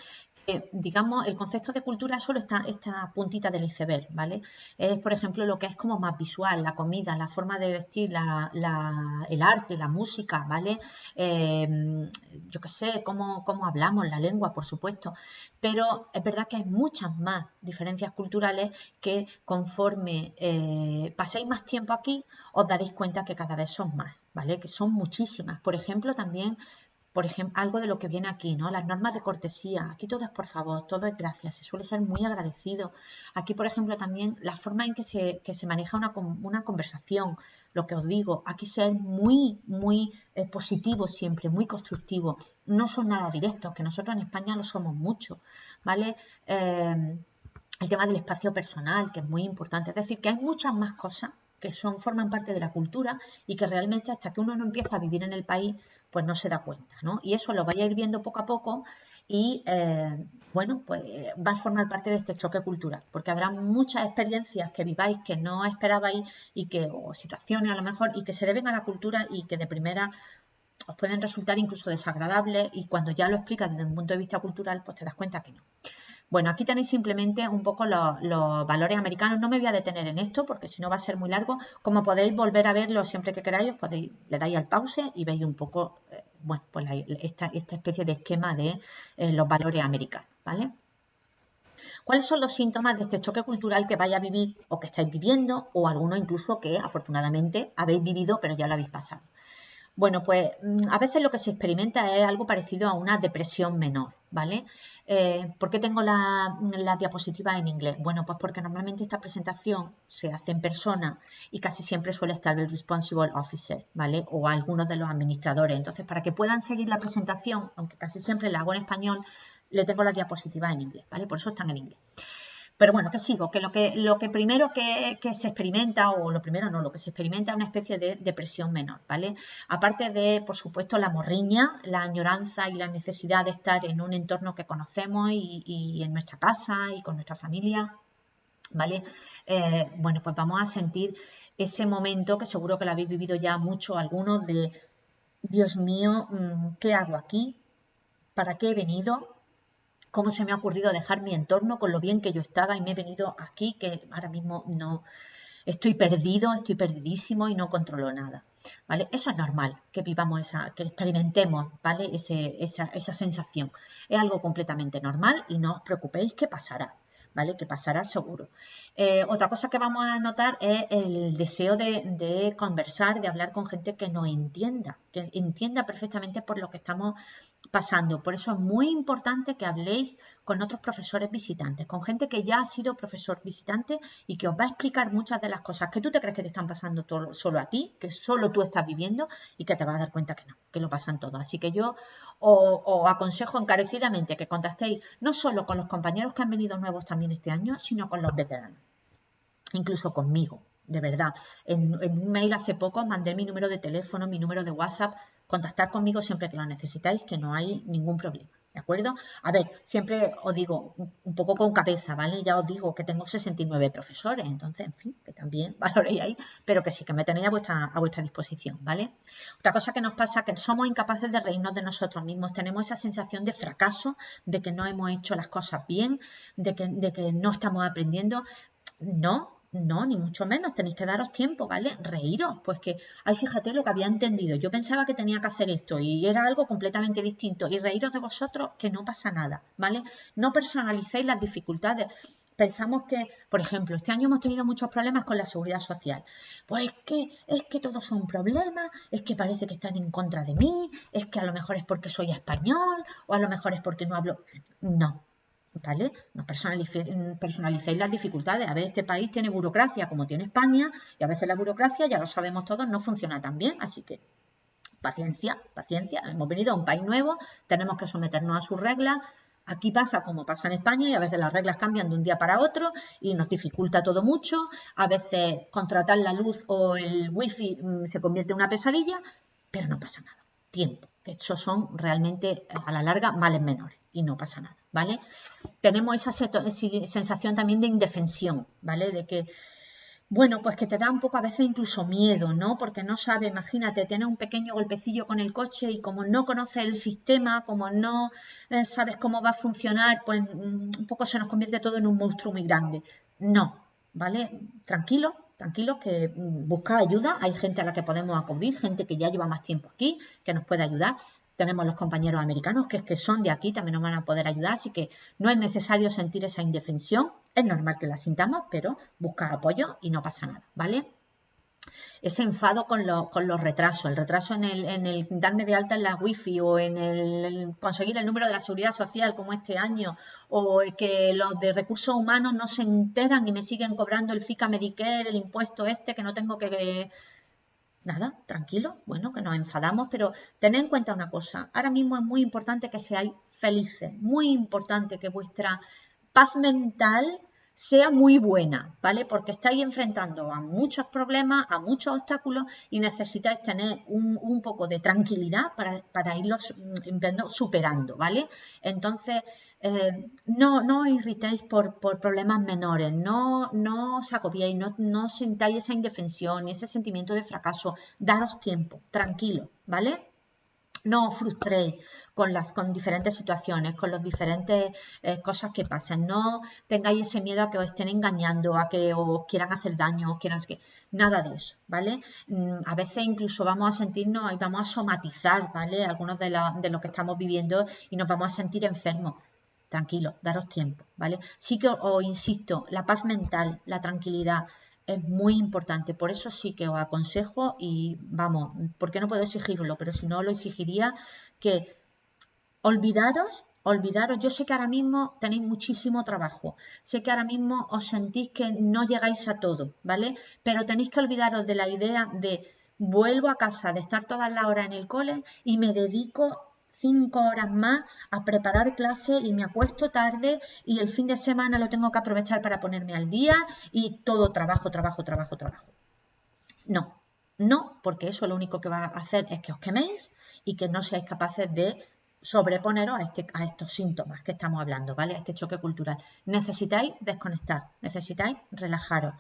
digamos, el concepto de cultura solo está esta puntita del iceberg, ¿vale? Es, por ejemplo, lo que es como más visual, la comida, la forma de vestir, el arte, la música, ¿vale? Em, yo qué sé, cómo, cómo, hablamos, la lengua, por supuesto, pero es verdad que hay muchas más diferencias culturales que conforme eh, paséis más tiempo aquí, os daréis cuenta que cada vez son más, ¿vale? Que son muchísimas. Por ejemplo, también por ejemplo, algo de lo que viene aquí, ¿no? Las normas de cortesía. Aquí todo es por favor, todo es gracias. Se suele ser muy agradecido. Aquí, por ejemplo, también la forma en que se, se maneja una, una, conversación, lo que os digo, aquí ser muy, muy eh, positivo siempre, muy constructivo. No son nada directos, que nosotros en España lo somos mucho, ¿vale? Eh, el tema del espacio personal, que es muy importante. Es decir, que hay muchas más cosas que son, forman parte de la cultura y que realmente hasta que uno no empieza a vivir en el país, pues no se da cuenta, ¿no? Y eso lo vaya a ir viendo poco a poco y, eh, bueno, pues va a formar parte de este choque cultural, porque habrá muchas experiencias que viváis que no esperabais y que, o situaciones a lo mejor, y que se deben a la cultura y que de primera os pueden resultar incluso desagradables y cuando ya lo explicas desde un punto de vista cultural, pues te das cuenta que no. Bueno, aquí tenéis simplemente un poco los, valores americanos. No me voy a detener en esto porque si no va a ser muy largo. Como podéis volver a verlo siempre que queráis, podéis, le dais al pause y veis un poco, eh, bueno, pues esta, especie de esquema de eh, los valores americanos, ¿vale? ¿Cuáles son los síntomas de este choque cultural que vais a vivir o que estáis viviendo o algunos incluso que afortunadamente habéis vivido pero ya lo habéis pasado? Bueno, pues mm, a veces lo que se experimenta es algo parecido a una depresión menor, ¿vale? Eh, ¿Por qué tengo la, diapositiva en inglés? Bueno, pues porque normalmente esta presentación se hace en persona y casi siempre suele estar el responsible officer, ¿vale? O algunos de los administradores. Entonces, para que puedan seguir la presentación, aunque casi siempre la hago en español, le tengo la diapositiva en inglés, ¿vale? Por eso están en inglés. Pero bueno, que sigo, que lo que, lo que primero que, se experimenta, o lo primero no, lo que se experimenta es una especie de depresión menor, ¿vale? Aparte de, por supuesto, la morriña, la añoranza y la necesidad de estar en un entorno que conocemos y, en nuestra casa y con nuestra familia, ¿vale? Eh, bueno, pues vamos a sentir ese momento que seguro que lo habéis vivido ya mucho algunos de, Dios mío, mm, ¿qué hago aquí? ¿Para qué he venido? Cómo se me ha ocurrido dejar mi entorno con lo bien que yo estaba y me he venido aquí, que ahora mismo no estoy perdido, estoy perdidísimo y no controlo nada. ¿Vale? Eso es normal, que vivamos esa, que experimentemos, ¿vale? esa, esa sensación. Es algo completamente normal y no os preocupéis que pasará. ¿vale? Que pasará seguro. Eh, otra cosa que vamos a notar es el deseo de, conversar, de hablar con gente que nos entienda, que entienda perfectamente por lo que estamos pasando. Por eso es muy importante que habléis con otros profesores visitantes, con gente que ya ha sido profesor visitante y que os va a explicar muchas de las cosas que tú te crees que te están pasando solo a ti, que solo tú estás viviendo y que te vas a dar cuenta que no, que lo pasan todo. Así que yo os, aconsejo encarecidamente que contactéis no solo con los compañeros que han venido nuevos también este año, sino con los veteranos, incluso conmigo de verdad. En, un mail hace poco mandé mi número de teléfono, mi número de WhatsApp, contactar conmigo siempre que lo necesitáis, que no hay ningún problema. ¿De acuerdo? A ver, siempre os digo, un poco con cabeza, ¿vale? Ya os digo que tengo 69 profesores, entonces, en fin, que también valoréis ahí, pero que sí, que me tenéis a vuestra, a vuestra disposición, ¿vale? Otra cosa que nos pasa es que somos incapaces de reírnos de nosotros mismos, tenemos esa sensación de fracaso, de que no hemos hecho las cosas bien, de que, de que no estamos aprendiendo. No, no, ni mucho menos, tenéis que daros tiempo, ¿vale? Reíros, pues que, ay, fíjate lo que había entendido, yo pensaba que tenía que hacer esto y era algo completamente distinto y reíros de vosotros que no pasa nada, ¿vale? No personalicéis las dificultades. Pensamos que, por ejemplo, este año hemos tenido muchos problemas con la seguridad social. Pues es que, es que todos son problemas, es que parece que están en contra de mí, es que a lo mejor es porque soy español o a lo mejor es porque no hablo. No, ¿Vale? No personalicéis las dificultades. A ver, este país tiene burocracia como tiene España y a veces la burocracia, ya lo sabemos todos, no funciona tan bien. Así que paciencia, paciencia. Hemos venido a un país nuevo, tenemos que someternos a sus reglas. Aquí pasa como pasa en España y a veces las reglas cambian de un día para otro y nos dificulta todo mucho. A veces contratar la luz o el wifi mm, se convierte en una pesadilla, pero no pasa nada. Tiempo. Esos son realmente a la larga males menores y no pasa nada, ¿vale? Tenemos esa sensación también de indefensión, ¿vale? De que, bueno, pues que te da un poco a veces incluso miedo, ¿no? Porque no sabe, imagínate, tienes un pequeño golpecillo con el coche y como no conoces el sistema, como no eh, sabes cómo va a funcionar, pues mm, un poco se nos convierte todo en un monstruo muy grande. No, ¿vale? Tranquilo, tranquilo que mm, busca ayuda, hay gente a la que podemos acudir, gente que ya lleva más tiempo aquí, que nos puede ayudar, tenemos los compañeros americanos que es que son de aquí, también nos van a poder ayudar, así que no es necesario sentir esa indefensión, es normal que la sintamos, pero busca apoyo y no pasa nada, ¿vale? ese enfado con, los retrasos, el retraso en el, darme de alta en la wifi o en el, conseguir el número de la seguridad social como este año o que los de recursos humanos no se enteran y me siguen cobrando el FICA Medicare, el impuesto este que no tengo que... Nada, tranquilo, bueno, que nos enfadamos, pero tened en cuenta una cosa, ahora mismo es muy importante que seáis felices, muy importante que vuestra paz mental sea muy buena, ¿vale? Porque estáis enfrentando a muchos problemas, a muchos obstáculos y necesitáis tener un, poco de tranquilidad para, irlos mm, superando, ¿vale? Entonces, eh, no, no os irritéis por, problemas menores, no, no os agobiéis, no, no sentáis esa indefensión y ese sentimiento de fracaso, daros tiempo, tranquilo, ¿vale? No os frustréis con las con diferentes situaciones, con las diferentes eh, cosas que pasan. No tengáis ese miedo a que os estén engañando, a que os quieran hacer daño, quieran que nada de eso, ¿vale? Mm, a veces incluso vamos a sentirnos y vamos a somatizar, ¿vale? Algunos de, de lo que estamos viviendo y nos vamos a sentir enfermos. Tranquilo, daros tiempo, ¿vale? Sí que os insisto, la paz mental, la tranquilidad, es muy importante. Por eso sí que os aconsejo y vamos, porque no puedo exigirlo, pero si no lo exigiría, que olvidaros, olvidaros, yo sé que ahora mismo tenéis muchísimo trabajo, sé que ahora mismo os sentís que no llegáis a todo, ¿vale? Pero tenéis que olvidaros de la idea de vuelvo a casa de estar todas las horas en el cole y me dedico cinco horas más a preparar clase y me acuesto tarde y el fin de semana lo tengo que aprovechar para ponerme al día y todo trabajo, trabajo, trabajo, trabajo. No, no, porque eso lo único que va a hacer es que os queméis y que no seáis capaces de sobreponeros a, este, a estos síntomas que estamos hablando, ¿vale? A este choque cultural. Necesitáis desconectar, necesitáis relajaros,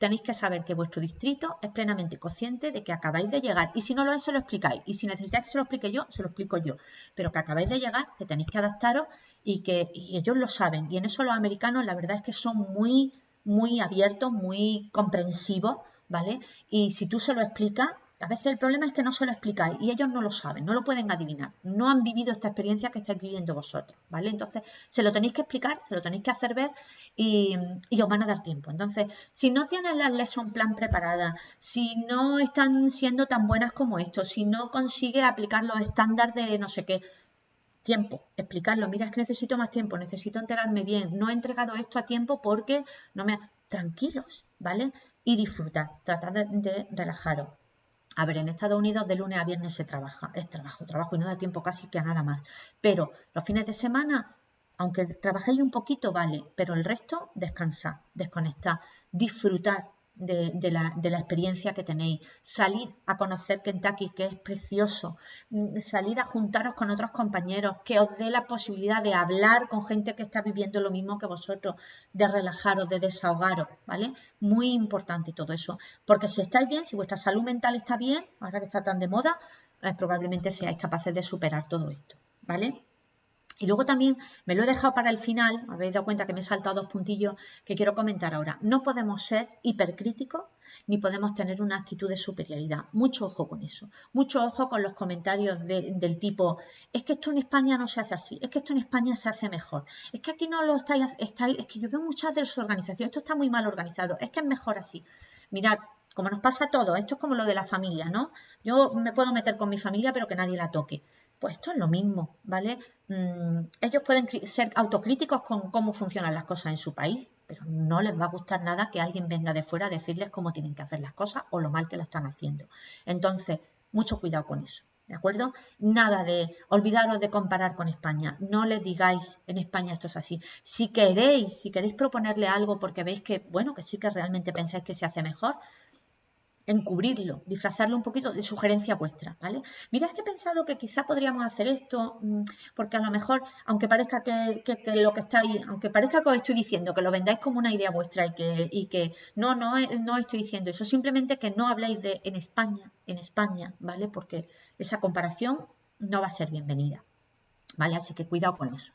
tenéis que saber que vuestro distrito es plenamente consciente de que acabáis de llegar. Y si no lo es, se lo explicáis. Y si necesitáis que se lo explique yo, se lo explico yo. Pero que acabáis de llegar, que tenéis que adaptaros y que ellos lo saben. Y en eso los americanos, la verdad es que son muy, muy abiertos, muy comprensivos, ¿vale? Y si tú se lo explicas, a veces el problema es que no se lo explicáis y ellos no lo saben, no lo pueden adivinar, no han vivido esta experiencia que estáis viviendo vosotros, ¿vale? Entonces, se lo tenéis que explicar, se lo tenéis que hacer ver y, os van a dar tiempo. Entonces, si no tienen las lesson plan preparadas, si no están siendo tan buenas como esto, si no consigue aplicar los estándares de no sé qué, tiempo, explicarlo, mira, es que necesito más tiempo, necesito enterarme bien, no he entregado esto a tiempo porque no me... Tranquilos, ¿vale? Y disfrutar, tratad de relajaros. A ver, en Estados Unidos de lunes a viernes se trabaja, es trabajo, trabajo y no da tiempo casi que a nada más. Pero los fines de semana, aunque trabajéis un poquito, vale, pero el resto descansar, desconectar, disfrutar de, la, experiencia que tenéis, salir a conocer Kentucky, que es precioso, mm, salir a juntaros con otros compañeros, que os dé la posibilidad de hablar con gente que está viviendo lo mismo que vosotros, de relajaros, de desahogaros, ¿vale? Muy importante todo eso, porque si estáis bien, si vuestra salud mental está bien, ahora que está tan de moda, eh, probablemente seáis capaces de superar todo esto, ¿vale? Y luego también me lo he dejado para el final, habéis dado cuenta que me he saltado dos puntillos que quiero comentar ahora. No podemos ser hipercríticos ni podemos tener una actitud de superioridad. Mucho ojo con eso. Mucho ojo con los comentarios del tipo, es que esto en España no se hace así, es que esto en España se hace mejor, es que aquí no lo estáis, estáis es que yo veo muchas de las organizaciones, esto está muy mal organizado, es que es mejor así. Mirad, como nos pasa a todos, esto es como lo de la familia, ¿no? Yo me puedo meter con mi familia, pero que nadie la toque. Pues esto es lo mismo, ¿vale? Mm, ellos pueden ser autocríticos con cómo funcionan las cosas en su país, pero no les va a gustar nada que alguien venga de fuera a decirles cómo tienen que hacer las cosas o lo mal que lo están haciendo. Entonces, mucho cuidado con eso. ¿De acuerdo? Nada de olvidaros de comparar con España. No les digáis en España esto es así. Si queréis, si queréis proponerle algo porque veis que, bueno, que sí que realmente pensáis que se hace mejor, encubrirlo, disfrazarlo un poquito de sugerencia vuestra, ¿vale? Mira, es que he pensado que quizá podríamos hacer esto, mm, porque a lo mejor, aunque parezca que, lo que estáis, aunque parezca que os estoy diciendo, que lo vendáis como una idea vuestra y que, y que no, no, no estoy diciendo eso, simplemente que no habléis de en España, en España, ¿vale? Porque esa comparación no va a ser bienvenida, ¿vale? Así que cuidado con eso.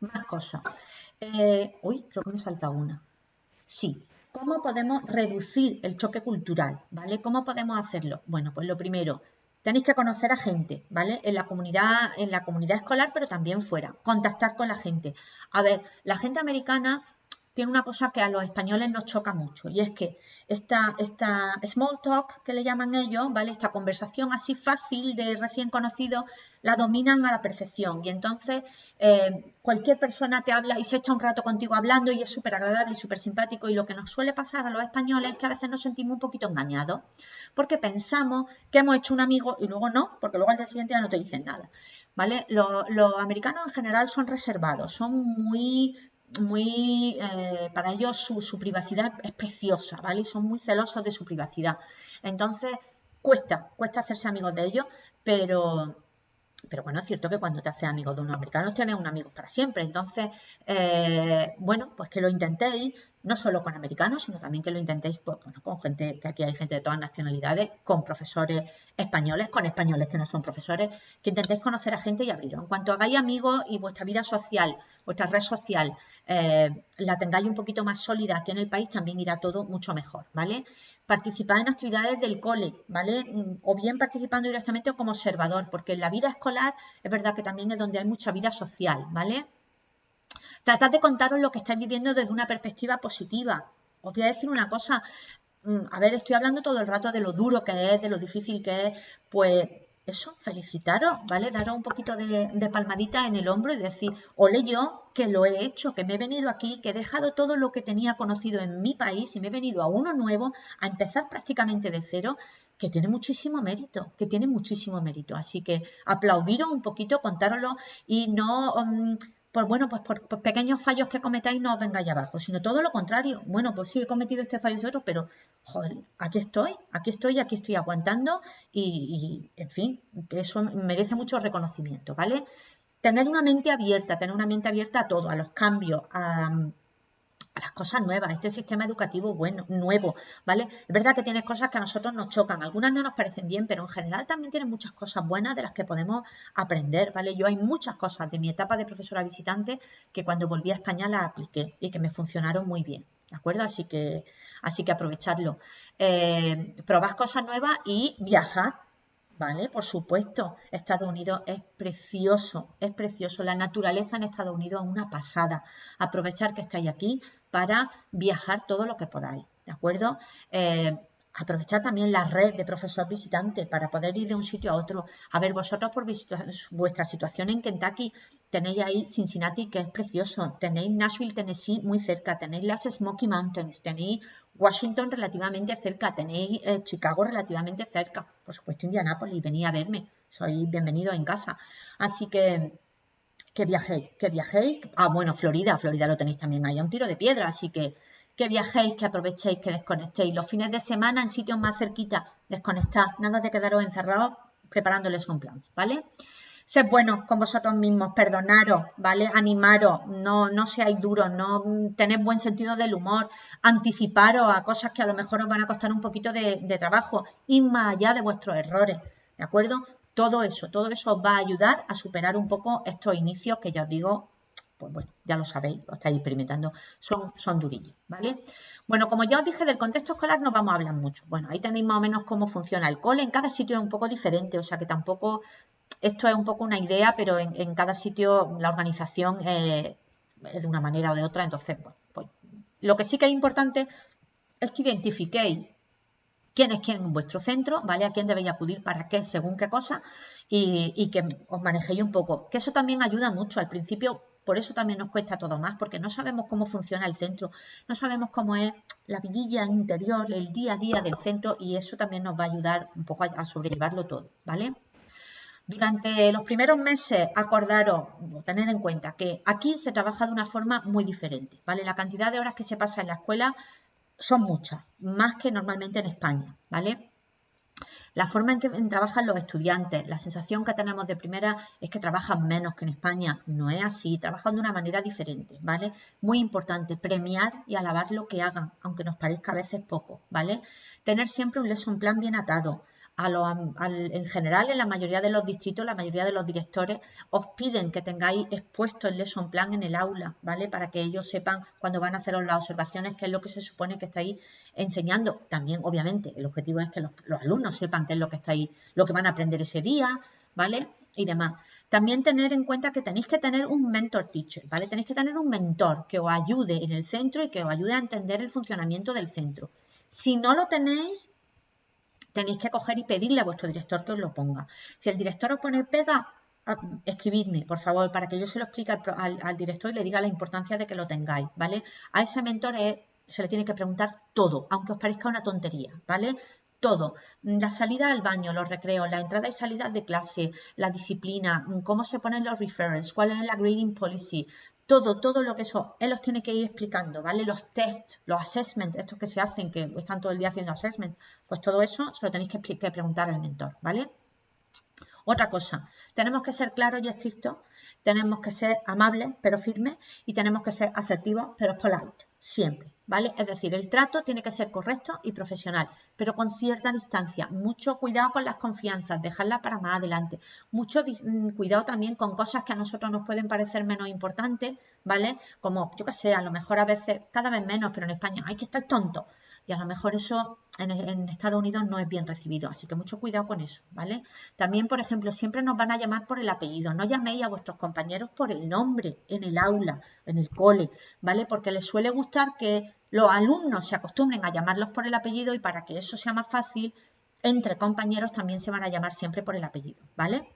Más cosas. Eh, uy, creo que me salta una. Sí, ¿Cómo podemos reducir el choque cultural? ¿Vale? ¿Cómo podemos hacerlo? Bueno, pues lo primero, tenéis que conocer a gente, ¿vale? En la comunidad, en la comunidad escolar, pero también fuera. Contactar con la gente. A ver, la gente americana tiene una cosa que a los españoles nos choca mucho y es que esta, esta small talk que le llaman ellos, ¿vale? Esta conversación así fácil de recién conocido la dominan a la perfección y entonces eh, cualquier persona te habla y se echa un rato contigo hablando y es súper agradable y súper simpático y lo que nos suele pasar a los españoles es que a veces nos sentimos un poquito engañados porque pensamos que hemos hecho un amigo y luego no, porque luego al día siguiente ya no te dicen nada, ¿vale? Los, los americanos en general son reservados, son muy muy, eh, para ellos su, privacidad es preciosa, ¿vale? Son muy celosos de su privacidad. Entonces, cuesta, cuesta hacerse amigos de ellos, pero, pero bueno, es cierto que cuando te haces amigo de unos americanos tienes un amigo para siempre. Entonces, eh, bueno, pues que lo intentéis, no solo con americanos, sino también que lo intentéis pues, bueno, con gente, que aquí hay gente de todas nacionalidades, con profesores españoles, con españoles que no son profesores, que intentéis conocer a gente y abrirlo. En cuanto hagáis amigos y vuestra vida social, vuestra red social, eh, la tengáis un poquito más sólida aquí en el país, también irá todo mucho mejor, ¿vale? Participad en actividades del cole, ¿vale? Mm, o bien participando directamente como observador, porque en la vida escolar es verdad que también es donde hay mucha vida social, ¿vale? Tratad de contaros lo que estáis viviendo desde una perspectiva positiva. Os voy a decir una cosa, mm, a ver, estoy hablando todo el rato de lo duro que es, de lo difícil que es, pues eso, felicitaros, ¿vale? Daros un poquito de, palmadita en el hombro y decir, ole yo que lo he hecho, que me he venido aquí, que he dejado todo lo que tenía conocido en mi país y me he venido a uno nuevo, a empezar prácticamente de cero, que tiene muchísimo mérito, que tiene muchísimo mérito. Así que aplaudiros un poquito, contároslo y no... Mm, pues bueno, pues por, pequeños fallos que cometáis no os vengáis abajo, sino todo lo contrario. Bueno, pues sí, he cometido este fallo y otro, pero joder, aquí estoy, aquí estoy, aquí estoy aguantando y, en fin, eso merece mucho reconocimiento, ¿vale? Tener una mente abierta, tener una mente abierta a todo, a los cambios, a, las cosas nuevas, este sistema educativo bueno, nuevo, ¿vale? Es verdad que tiene cosas que a nosotros nos chocan, algunas no nos parecen bien, pero en general también tiene muchas cosas buenas de las que podemos aprender, ¿vale? Yo hay muchas cosas de mi etapa de profesora visitante que cuando volví a España las apliqué y que me funcionaron muy bien, ¿de acuerdo? Así que, así que aprovechadlo. Eh, probad cosas nuevas y viajar, ¿vale? Por supuesto, Estados Unidos es precioso, es precioso. La naturaleza en Estados Unidos es una pasada. Aprovechar que estáis aquí para viajar todo lo que podáis, ¿de acuerdo? Eh, aprovechar también la red de profesores visitantes para poder ir de un sitio a otro. A ver, vosotros por vuestra situación en Kentucky. Tenéis ahí Cincinnati, que es precioso, tenéis Nashville, Tennessee muy cerca, tenéis las Smoky Mountains, tenéis Washington relativamente cerca, tenéis eh, Chicago relativamente cerca, por supuesto Indianapolis, venid a verme, sois bienvenidos en casa. Así que que viajéis, que viajéis. Ah, bueno, Florida, Florida lo tenéis también ahí a un tiro de piedra, así que que viajéis, que aprovechéis, que desconectéis. Los fines de semana en sitios más cerquitas, desconectad, nada de quedaros encerrados preparándoles un plan, ¿vale? Sed buenos con vosotros mismos, perdonaros, ¿vale? Animaros, no, no seáis duros, no tenéis buen sentido del humor, anticiparos a cosas que a lo mejor os van a costar un poquito de, de trabajo, ir más allá de vuestros errores, ¿de acuerdo? Todo eso, todo eso os va a ayudar a superar un poco estos inicios que ya os digo pues bueno, ya lo sabéis, lo estáis experimentando, son, son durillos, ¿vale? Bueno, como ya os dije, del contexto escolar no vamos a hablar mucho. Bueno, ahí tenéis más o menos cómo funciona el cole. En cada sitio es un poco diferente, o sea que tampoco, esto es un poco una idea, pero en, cada sitio la organización es de una manera o de otra. Entonces, bueno, pues lo que sí que es importante es que identifiquéis quién es quién en vuestro centro, ¿vale? A quién debéis acudir para qué, según qué cosa, y, y que os manejéis un poco. Que eso también ayuda mucho. Al principio por eso también nos cuesta todo más, porque no sabemos cómo funciona el centro, no sabemos cómo es la vidilla interior, el día a día del centro y eso también nos va a ayudar un poco a, sobrellevarlo todo, ¿vale? Durante los primeros meses, acordaros, tened en cuenta que aquí se trabaja de una forma muy diferente, ¿vale? La cantidad de horas que se pasa en la escuela son muchas, más que normalmente en España, ¿vale? La forma en que trabajan los estudiantes, la sensación que tenemos de primera es que trabajan menos que en España. No es así, trabajan de una manera diferente, ¿vale? Muy importante, premiar y alabar lo que hagan, aunque nos parezca a veces poco, ¿vale? Tener siempre un lesson plan bien atado, en general, en la mayoría de los distritos, la mayoría de los directores os piden que tengáis expuesto el lesson plan en el aula, ¿vale? Para que ellos sepan cuando van a hacer las observaciones qué es lo que se supone que estáis enseñando. También, obviamente, el objetivo es que los, alumnos sepan es lo que estáis, lo que van a aprender ese día, ¿vale? Y demás. También tener en cuenta que tenéis que tener un mentor teacher, ¿vale? Tenéis que tener un mentor que os ayude en el centro y que os ayude a entender el funcionamiento del centro. Si no lo tenéis, tenéis que coger y pedirle a vuestro director que os lo ponga. Si el director os pone pega, ah, escribidme, por favor, para que yo se lo explique al, director y le diga la importancia de que lo tengáis, ¿vale? A ese mentor se le tiene que preguntar todo, aunque os parezca una tontería, ¿vale? Todo. La salida al baño, los recreos, la entrada y salida de clase, la disciplina, cómo se ponen los referrals, cuál es la grading policy, todo, todo lo que eso, él os tiene que ir explicando, ¿vale? Los tests, los assessments, estos que se hacen, que están todo el día haciendo assessment, pues todo eso se lo tenéis que, que preguntar al mentor, ¿vale? Otra cosa, tenemos que ser claros y estrictos, tenemos que ser amables pero firmes y tenemos que ser asertivos pero polite, siempre. ¿Vale? Es decir, el trato tiene que ser correcto y profesional, pero con cierta distancia. Mucho cuidado con las confianzas, dejarla para más adelante. Mucho mm, cuidado también con cosas que a nosotros nos pueden parecer menos importantes, ¿vale? Como, yo qué sé, a lo mejor a veces, cada vez menos, pero en España hay que estar tonto. Y a lo mejor eso en, en, Estados Unidos no es bien recibido, así que mucho cuidado con eso, ¿vale? También, por ejemplo, siempre nos van a llamar por el apellido, no llaméis a vuestros compañeros por el nombre en el aula, en el cole, ¿vale? Porque les suele gustar que los alumnos se acostumbren a llamarlos por el apellido y para que eso sea más fácil, entre compañeros también se van a llamar siempre por el apellido, ¿vale?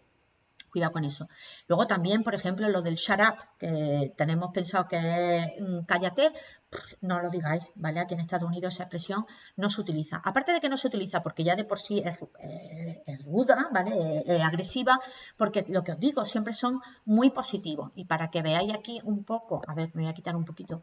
Cuidado con eso. Luego también, por ejemplo, lo del shut up, que tenemos pensado que es mm, cállate, no lo digáis, ¿vale? Aquí en Estados Unidos esa expresión no se utiliza. Aparte de que no se utiliza porque ya de por sí es, eh, ruda, ¿vale? Es, agresiva, porque lo que os digo siempre son muy positivos. Y para que veáis aquí un poco, a ver, me voy a quitar un poquito,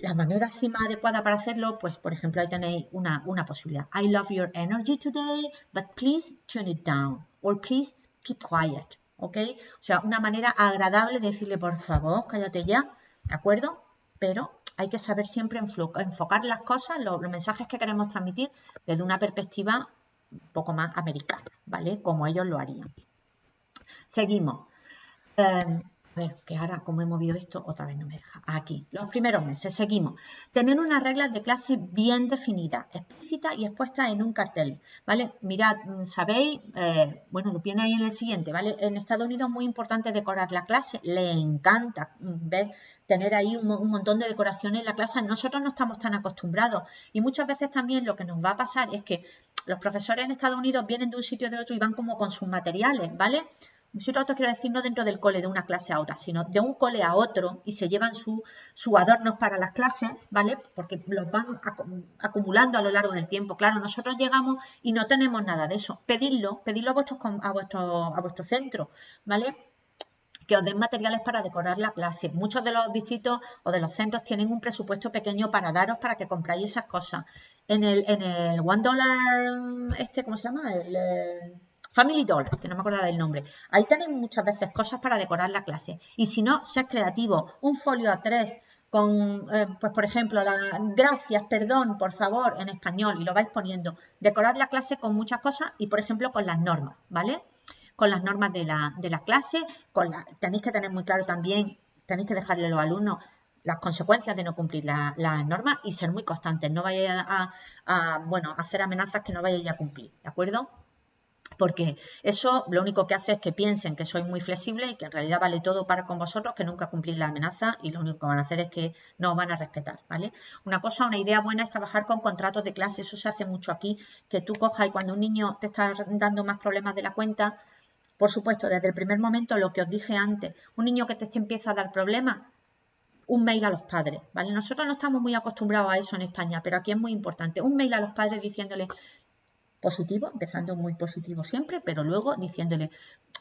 la manera así más adecuada para hacerlo, pues por ejemplo ahí tenéis una, una posibilidad. I love your energy today, but please turn it down. Or please keep quiet. ¿ok? O sea, una manera agradable de decirle, por favor, cállate ya, ¿de acuerdo? Pero hay que saber siempre enfocar las cosas, los, mensajes que queremos transmitir desde una perspectiva un poco más americana, ¿vale? Como ellos lo harían. Seguimos. Em, ver, que ahora como he movido esto, otra vez no me deja. Aquí, los primeros meses, seguimos. Tener unas reglas de clase bien definidas, explícitas y expuestas en un cartel, ¿vale? Mirad, mm, sabéis, eh, bueno, lo viene ahí en el siguiente, ¿vale? En Estados Unidos es muy importante decorar la clase, le encanta mm, ver, tener ahí un, un montón de decoraciones en la clase. Nosotros no estamos tan acostumbrados y muchas veces también lo que nos va a pasar es que los profesores en Estados Unidos vienen de un sitio de otro y van como con sus materiales, ¿vale? Nosotros quiero decir no dentro del cole de una clase a otra, sino de un cole a otro y se llevan sus su adornos para las clases, ¿vale? Porque los van acumulando a lo largo del tiempo. Claro, nosotros llegamos y no tenemos nada de eso. Pedidlo, pedidlo a vuestro, a vuestro, a vuestro centro, ¿vale? que os den materiales para decorar la clase. Muchos de los distritos o de los centros tienen un presupuesto pequeño para daros para que compráis esas cosas. En el, en el One Dollar, este, ¿cómo se llama? el Family Dollar, que no me acordaba del nombre. Ahí tenéis muchas veces cosas para decorar la clase. Y si no, sed creativo. Un folio a tres con, eh, pues por ejemplo, la gracias, perdón, por favor, en español, y lo vais poniendo. Decorad la clase con muchas cosas y, por ejemplo, con las normas, ¿vale? Con las normas de la, de la clase, con la, tenéis que tener muy claro también, tenéis que dejarle a los alumnos las consecuencias de no cumplir las normas y ser muy constantes. No vayáis a, a, bueno, hacer amenazas que no vayáis a cumplir, ¿de acuerdo? Porque eso lo único que hace es que piensen que soy muy flexible y que en realidad vale todo para con vosotros, que nunca cumplís la amenaza y lo único que van a hacer es que no os van a respetar, ¿vale? Una cosa, una idea buena es trabajar con contratos de clase, eso se hace mucho aquí, que tú cojas y cuando un niño te está dando más problemas de la cuenta, por supuesto, desde el primer momento, lo que os dije antes, un niño que te empieza a dar problemas, un mail a los padres, ¿vale? Nosotros no estamos muy acostumbrados a eso en España, pero aquí es muy importante. Un mail a los padres diciéndole, positivo, empezando muy positivo siempre, pero luego diciéndole,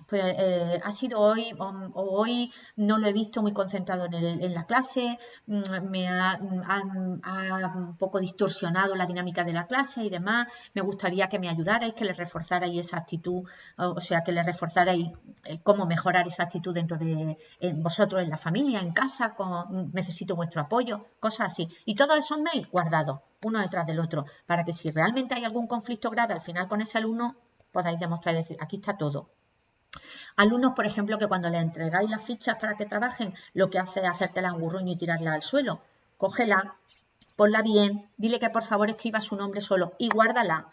pues eh, ha sido hoy o, hoy no lo he visto muy concentrado en, la clase, mm, me ha, un poco distorsionado la dinámica de la clase y demás, me gustaría que me ayudarais, que le reforzarais esa actitud, o sea, que le reforzarais eh, cómo mejorar esa actitud dentro de vosotros en la familia, en casa, con, necesito vuestro apoyo, cosas así. Y todos esos mails guardados uno detrás del otro, para que si realmente hay algún conflicto grave al final con ese alumno, podáis demostrar y decir, aquí está todo. Alumnos, por ejemplo, que cuando le entregáis las fichas para que trabajen, lo que hace es hacértela un gurruño y tirarla al suelo. Cógela, ponla bien, dile que por favor escriba su nombre solo y guárdala.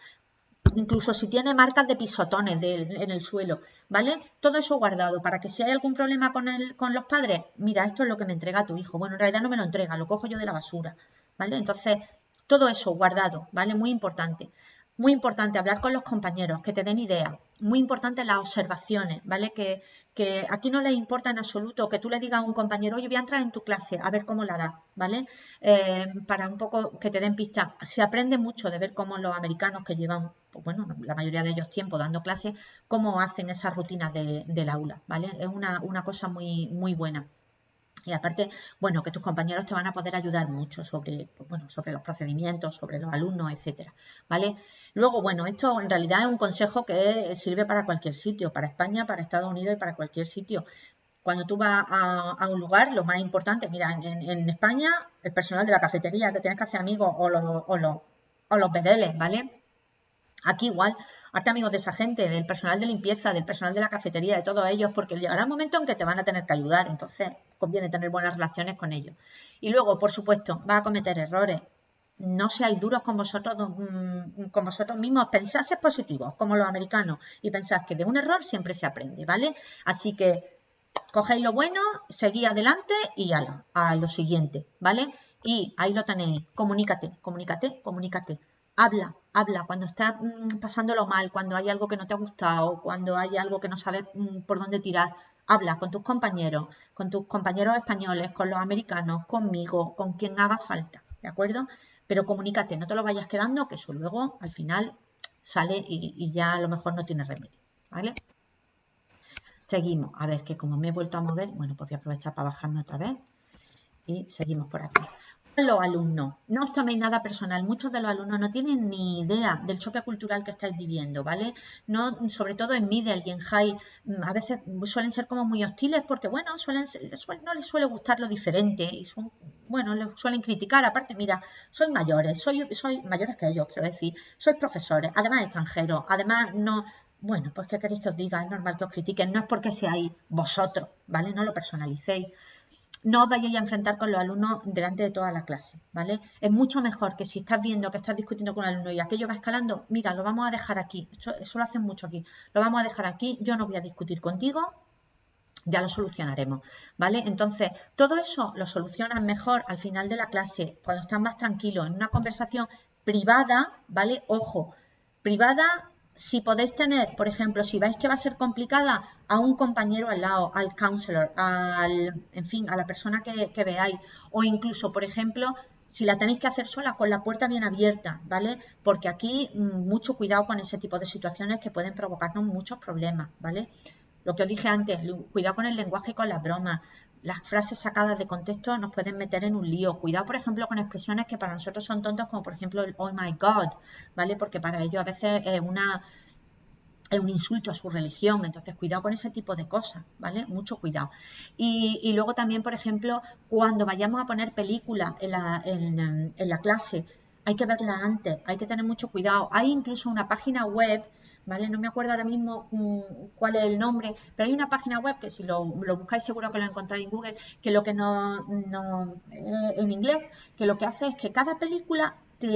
incluso si tiene marcas de pisotones en el suelo, ¿vale? Todo eso guardado para que si hay algún problema con, el, con los padres, mira, esto es lo que me entrega tu hijo. Bueno, en realidad no me lo entrega, lo cojo yo de la basura, ¿vale? Entonces, todo eso guardado, ¿vale? Muy importante. Muy importante hablar con los compañeros, que te den idea. Muy importante las observaciones, ¿vale? Que, que aquí no les importa en absoluto que tú le digas a un compañero, oye, voy a entrar en tu clase a ver cómo la da, ¿vale? Eh, para un poco que te den pistas. Se aprende mucho de ver cómo los americanos que llevan, pues bueno, la mayoría de ellos tiempo dando clases, cómo hacen esas rutinas de, del aula, ¿vale? Es una, una cosa muy, muy buena. Y aparte, bueno, que tus compañeros te van a poder ayudar mucho sobre, bueno, sobre los procedimientos, sobre los alumnos, etcétera, ¿vale? Luego, bueno, esto en realidad es un consejo que sirve para cualquier sitio, para España, para Estados Unidos y para cualquier sitio. Cuando tú vas a, un lugar, lo más importante, mira, en, España, el personal de la cafetería, te tienes que hacer amigos o los, o los, o los ¿vale? Aquí igual, Hazte amigos de esa gente, del personal de limpieza, del personal de la cafetería, de todos ellos, porque llegará un momento en que te van a tener que ayudar, entonces conviene tener buenas relaciones con ellos. Y luego, por supuesto, va a cometer errores. No seáis duros con vosotros, mm, con vosotros mismos, pensad ser positivos, como los americanos, y pensad que de un error siempre se aprende, ¿vale? Así que cogéis lo bueno, seguid adelante y ala, a lo siguiente, ¿vale? Y ahí lo tenéis, comunícate, comunícate, comunícate habla, habla, cuando estás mm, pasándolo mal, cuando hay algo que no te ha gustado, cuando hay algo que no sabes mm, por dónde tirar, habla con tus compañeros, con tus compañeros españoles, con los americanos, conmigo, con quien haga falta, ¿de acuerdo? Pero comunícate, no te lo vayas quedando, que eso luego al final sale y, y ya a lo mejor no tiene remedio, ¿vale? Seguimos, a ver que como me he vuelto a mover, bueno, pues voy a aprovechar para bajarme otra vez y seguimos por aquí los alumnos, no os toméis nada personal, muchos de los alumnos no tienen ni idea del choque cultural que estáis viviendo, ¿vale? No, sobre todo en middle y en high, mm, a veces suelen ser como muy hostiles porque, bueno, suelen, no les suele gustar lo diferente y son, bueno, les suelen criticar, aparte, mira, soy mayores, soy, soy mayores que ellos, quiero decir, sois profesores, además extranjeros, además no, bueno, pues qué queréis que os diga, es normal que os critiquen, no es porque seáis vosotros, ¿vale? No lo personalicéis no os vayáis a enfrentar con los alumnos delante de toda la clase, ¿vale? Es mucho mejor que si estás viendo que estás discutiendo con un alumno y aquello va escalando, mira, lo vamos a dejar aquí, eso, lo hacen mucho aquí, lo vamos a dejar aquí, yo no voy a discutir contigo, ya lo solucionaremos, ¿vale? Entonces, todo eso lo solucionas mejor al final de la clase, cuando estás más tranquilo, en una conversación privada, ¿vale? Ojo, privada si podéis tener, por ejemplo, si veis que va a ser complicada, a un compañero al lado, al counselor, al, en fin, a la persona que, veáis, o incluso, por ejemplo, si la tenéis que hacer sola, con la puerta bien abierta, ¿vale? Porque aquí mm, mucho cuidado con ese tipo de situaciones que pueden provocarnos muchos problemas, ¿vale? Lo que os dije antes, cuidado con el lenguaje y con las bromas las frases sacadas de contexto nos pueden meter en un lío. Cuidado, por ejemplo, con expresiones que para nosotros son tontas, como por ejemplo el oh my god, ¿vale? Porque para ellos a veces es una es un insulto a su religión, entonces cuidado con ese tipo de cosas, ¿vale? Mucho cuidado. Y, luego también, por ejemplo, cuando vayamos a poner películas en la, en la clase, hay que verla antes, hay que tener mucho cuidado. Hay incluso una página web ¿vale? No me acuerdo ahora mismo mm, cuál es el nombre, pero hay una página web que si lo, buscáis seguro que lo encontráis en Google, que lo que no, eh, en inglés, que lo que hace es que cada película te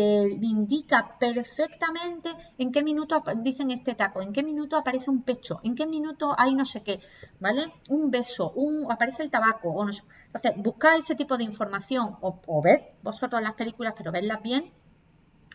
indica perfectamente en qué minuto dicen este taco, en qué minuto aparece un pecho, en qué minuto hay no sé qué, ¿vale? Un beso, un, aparece el tabaco, o no sé. Entonces, buscáis ese tipo de información o, o ved vosotros las películas, pero vedlas bien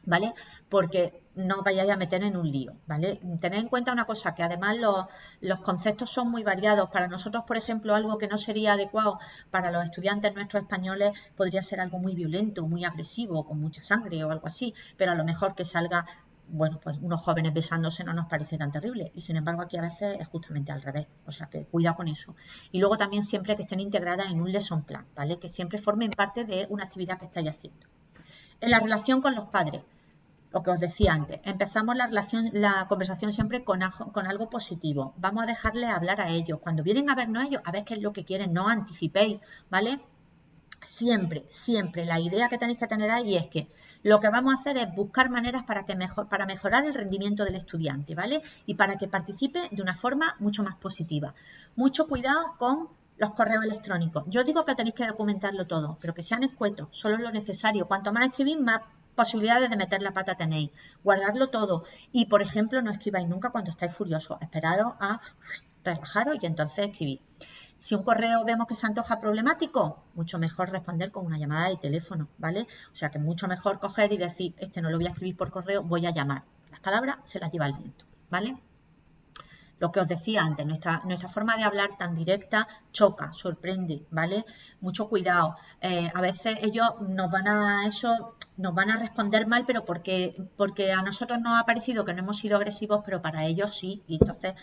¿vale? Porque no vayáis a meter en un lío, ¿vale? Tened en cuenta una cosa, que además los, conceptos son muy variados. Para nosotros, por ejemplo, algo que no sería adecuado para los estudiantes nuestros españoles podría ser algo muy violento, muy agresivo, con mucha sangre o algo así, pero a lo mejor que salga bueno, pues unos jóvenes besándose no nos parece tan terrible. Y sin embargo, aquí a veces es justamente al revés. O sea que cuidado con eso. Y luego también siempre que estén integradas en un lesson plan, ¿vale? Que siempre formen parte de una actividad que estáis haciendo. En la relación con los padres lo que os decía antes, empezamos la, relación, la conversación siempre con, algo positivo. Vamos a dejarle hablar a ellos. Cuando vienen a vernos ellos, a ver qué es lo que quieren, no anticipéis, ¿vale? Siempre, siempre, la idea que tenéis que tener ahí es que lo que vamos a hacer es buscar maneras para, que mejor, para mejorar el rendimiento del estudiante, ¿vale? Y para que participe de una forma mucho más positiva. Mucho cuidado con los correos electrónicos. Yo digo que tenéis que documentarlo todo, pero que sean escuetos, solo lo necesario. Cuanto más escribís, más posibilidades de meter la pata tenéis. Guardarlo todo. Y, por ejemplo, no escribáis nunca cuando estáis furiosos. Esperaros a relajaros y entonces escribir. Si un correo vemos que se antoja problemático, mucho mejor responder con una llamada de teléfono, ¿vale? O sea que mucho mejor coger y decir, este no lo voy a escribir por correo, voy a llamar. Las palabras se las lleva el viento, ¿vale? Lo que os decía antes, nuestra, nuestra forma de hablar tan directa choca, sorprende, ¿vale? Mucho cuidado. Eh, a veces ellos nos van a eso, nos van a responder mal, pero porque, porque a nosotros nos ha parecido que no hemos sido agresivos, pero para ellos sí. Y entonces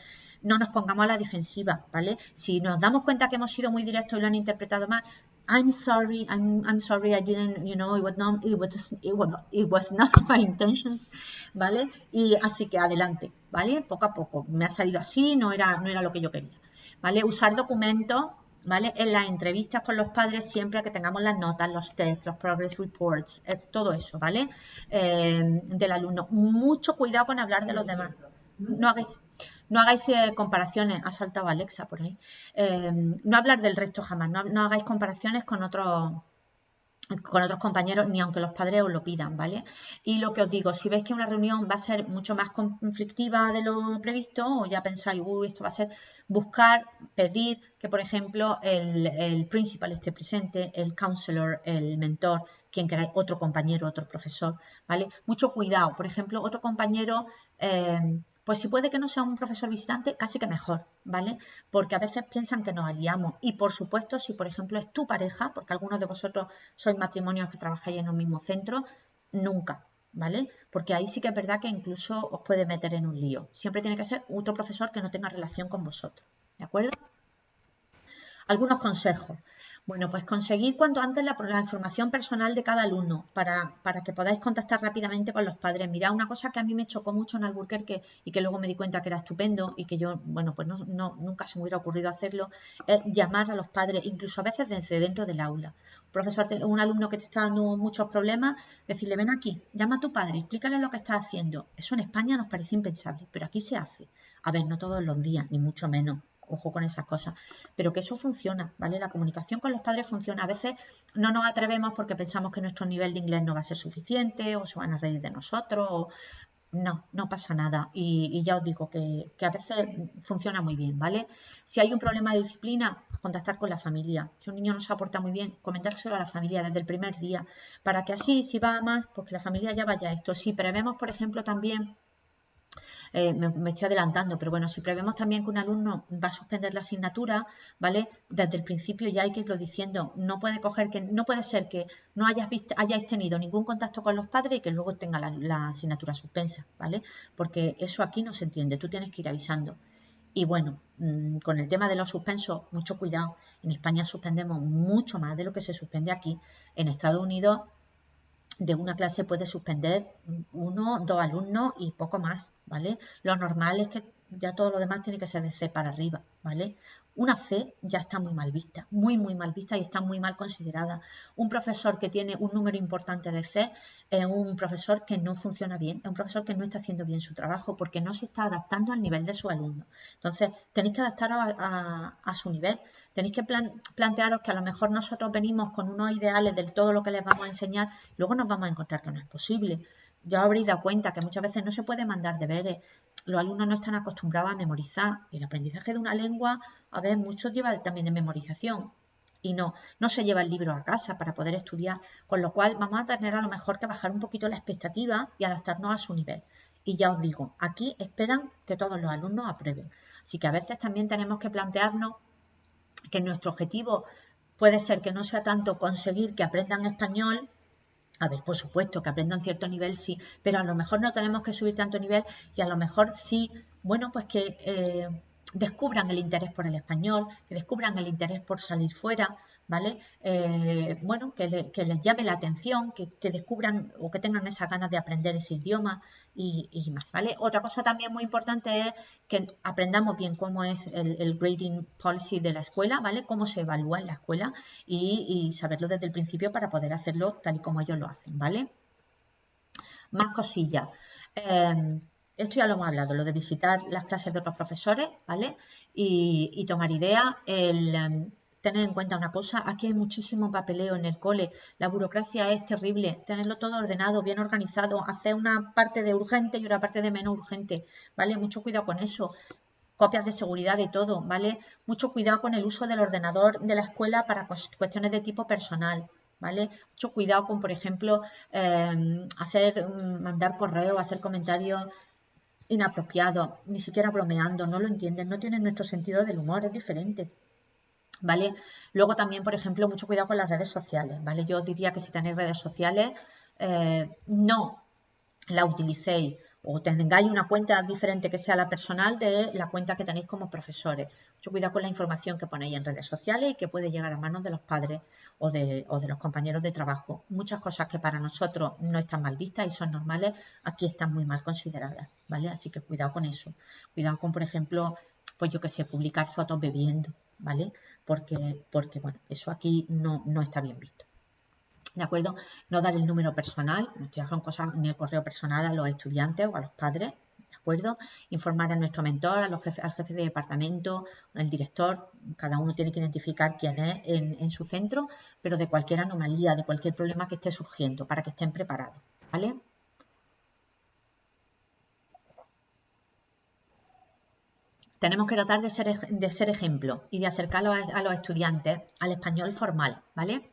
no nos pongamos a la defensiva, ¿vale? Si nos damos cuenta que hemos sido muy directos y lo han interpretado mal, I'm sorry, I'm, I'm sorry, I didn't, you know, it was, not, it, was, it, was, not my intentions, ¿vale? Y así que adelante, ¿vale? Poco a poco, me ha salido así, no era, no era lo que yo quería, ¿vale? Usar documentos, ¿vale? En las entrevistas con los padres, siempre que tengamos las notas, los tests, los progress reports, eh, todo eso, ¿vale? Eh, del alumno. Mucho cuidado con hablar de los demás. No hagáis, no hagáis eh, comparaciones, ha saltado Alexa por ahí, eh, no hablar del resto jamás, no, hagáis comparaciones con otros con otros compañeros, ni aunque los padres os lo pidan, ¿vale? Y lo que os digo, si veis que una reunión va a ser mucho más conflictiva de lo previsto, o ya pensáis, uy, esto va a ser, buscar, pedir que, por ejemplo, el, el principal esté presente, el counselor, el mentor, quien queráis, otro compañero, otro profesor, ¿vale? Mucho cuidado, por ejemplo, otro compañero eh, pues si puede que no sea un profesor visitante, casi que mejor, ¿vale? Porque a veces piensan que nos aliamos. Y por supuesto, si por ejemplo es tu pareja, porque algunos de vosotros sois matrimonios que trabajáis en un mismo centro, nunca, ¿vale? Porque ahí sí que es verdad que incluso os puede meter en un lío. Siempre tiene que ser otro profesor que no tenga relación con vosotros, ¿de acuerdo? Algunos consejos. Bueno, pues conseguir cuanto antes la, información personal de cada alumno para, que podáis contactar rápidamente con los padres. Mirad, una cosa que a mí me chocó mucho en Albuquerque y que luego me di cuenta que era estupendo y que yo, bueno, pues no, nunca se me hubiera ocurrido hacerlo, es llamar a los padres, incluso a veces desde dentro del aula. Un profesor, un alumno que te está dando muchos problemas, decirle, ven aquí, llama a tu padre, explícale lo que está haciendo. Eso en España nos parece impensable, pero aquí se hace. A ver, no todos los días, ni mucho menos ojo con esas cosas, pero que eso funciona, ¿vale? La comunicación con los padres funciona. A veces no nos atrevemos porque pensamos que nuestro nivel de inglés no va a ser suficiente o se van a reír de nosotros. No, no pasa nada. Y, ya os digo que, a veces funciona muy bien, ¿vale? Si hay un problema de disciplina, contactar con la familia. Si un niño no se aporta muy bien, comentárselo a la familia desde el primer día, para que así, si va más, pues que la familia ya vaya a esto. Si prevemos, por ejemplo, también eh, me, estoy adelantando, pero bueno, si prevemos también que un alumno va a suspender la asignatura, ¿vale? Desde el principio ya hay que irlo diciendo, no puede coger que, no puede ser que no hayas visto, hayáis tenido ningún contacto con los padres y que luego tenga la, asignatura suspensa, ¿vale? Porque eso aquí no se entiende, tú tienes que ir avisando. Y bueno, mm, con el tema de los suspensos, mucho cuidado. En España suspendemos mucho más de lo que se suspende aquí. En Estados Unidos de una clase puede suspender uno, dos alumnos y poco más, ¿vale? Lo normal es que ya todo lo demás tiene que ser de C para arriba, ¿vale? Una C ya está muy mal vista, muy, muy mal vista y está muy mal considerada. Un profesor que tiene un número importante de C es un profesor que no funciona bien, es un profesor que no está haciendo bien su trabajo porque no se está adaptando al nivel de su alumno. Entonces, tenéis que adaptaros a, su nivel. Tenéis que plantearos que a lo mejor nosotros venimos con unos ideales del todo lo que les vamos a enseñar, luego nos vamos a encontrar que no es posible ya habréis dado cuenta que muchas veces no se puede mandar deberes. Los alumnos no están acostumbrados a memorizar. El aprendizaje de una lengua, a ver, muchos lleva también de memorización. Y no, no se lleva el libro a casa para poder estudiar. Con lo cual vamos a tener a lo mejor que bajar un poquito la expectativa y adaptarnos a su nivel. Y ya os digo, aquí esperan que todos los alumnos aprueben. Así que a veces también tenemos que plantearnos que nuestro objetivo puede ser que no sea tanto conseguir que aprendan español, a ver, por supuesto, que aprendan cierto nivel, sí, pero a lo mejor no tenemos que subir tanto nivel y a lo mejor sí, bueno, pues que eh, descubran el interés por el español, que descubran el interés por salir fuera, ¿vale? Eh, bueno, que, les llame la atención, que, descubran o que tengan esa ganas de aprender ese idioma y, más, ¿vale? Otra cosa también muy importante es que aprendamos bien cómo es el, grading policy de la escuela, ¿vale? Cómo se evalúa en la escuela y, saberlo desde el principio para poder hacerlo tal y como ellos lo hacen, ¿vale? Más cosillas. Em, esto ya lo hemos hablado, lo de visitar las clases de otros profesores, ¿vale? Y, tomar idea. El, tener en cuenta una cosa, aquí hay muchísimo papeleo en el cole, la burocracia es terrible, tenerlo todo ordenado, bien organizado, hacer una parte de urgente y una parte de menos urgente, ¿vale? Mucho cuidado con eso, copias de seguridad de todo, ¿vale? Mucho cuidado con el uso del ordenador de la escuela para cuestiones de tipo personal, ¿vale? Mucho cuidado con, por ejemplo, em, hacer, mm, mandar correo, hacer comentarios inapropiados, ni siquiera bromeando, no lo entienden, no tienen nuestro sentido del humor, es diferente. ¿Vale? Luego también, por ejemplo, mucho cuidado con las redes sociales, ¿vale? Yo diría que si tenéis redes sociales, eh, no la utilicéis o tengáis una cuenta diferente que sea la personal de la cuenta que tenéis como profesores. Mucho cuidado con la información que ponéis en redes sociales y que puede llegar a manos de los padres o de, o de los compañeros de trabajo. Muchas cosas que para nosotros no están mal vistas y son normales, aquí están muy mal consideradas, ¿vale? Así que cuidado con eso. Cuidado con, por ejemplo, pues yo que sé, publicar fotos bebiendo, ¿vale? Porque, porque bueno, eso aquí no, no está bien visto. ¿De acuerdo? No dar el número personal, no son cosas ni el correo personal a los estudiantes o a los padres, ¿de acuerdo? Informar a nuestro mentor, a los jefes, al jefe de departamento, al director, cada uno tiene que identificar quién es en, en su centro, pero de cualquier anomalía, de cualquier problema que esté surgiendo, para que estén preparados, ¿vale? Tenemos que tratar de ser, de ser ejemplo y de acercarlo a, los estudiantes al español formal, ¿vale?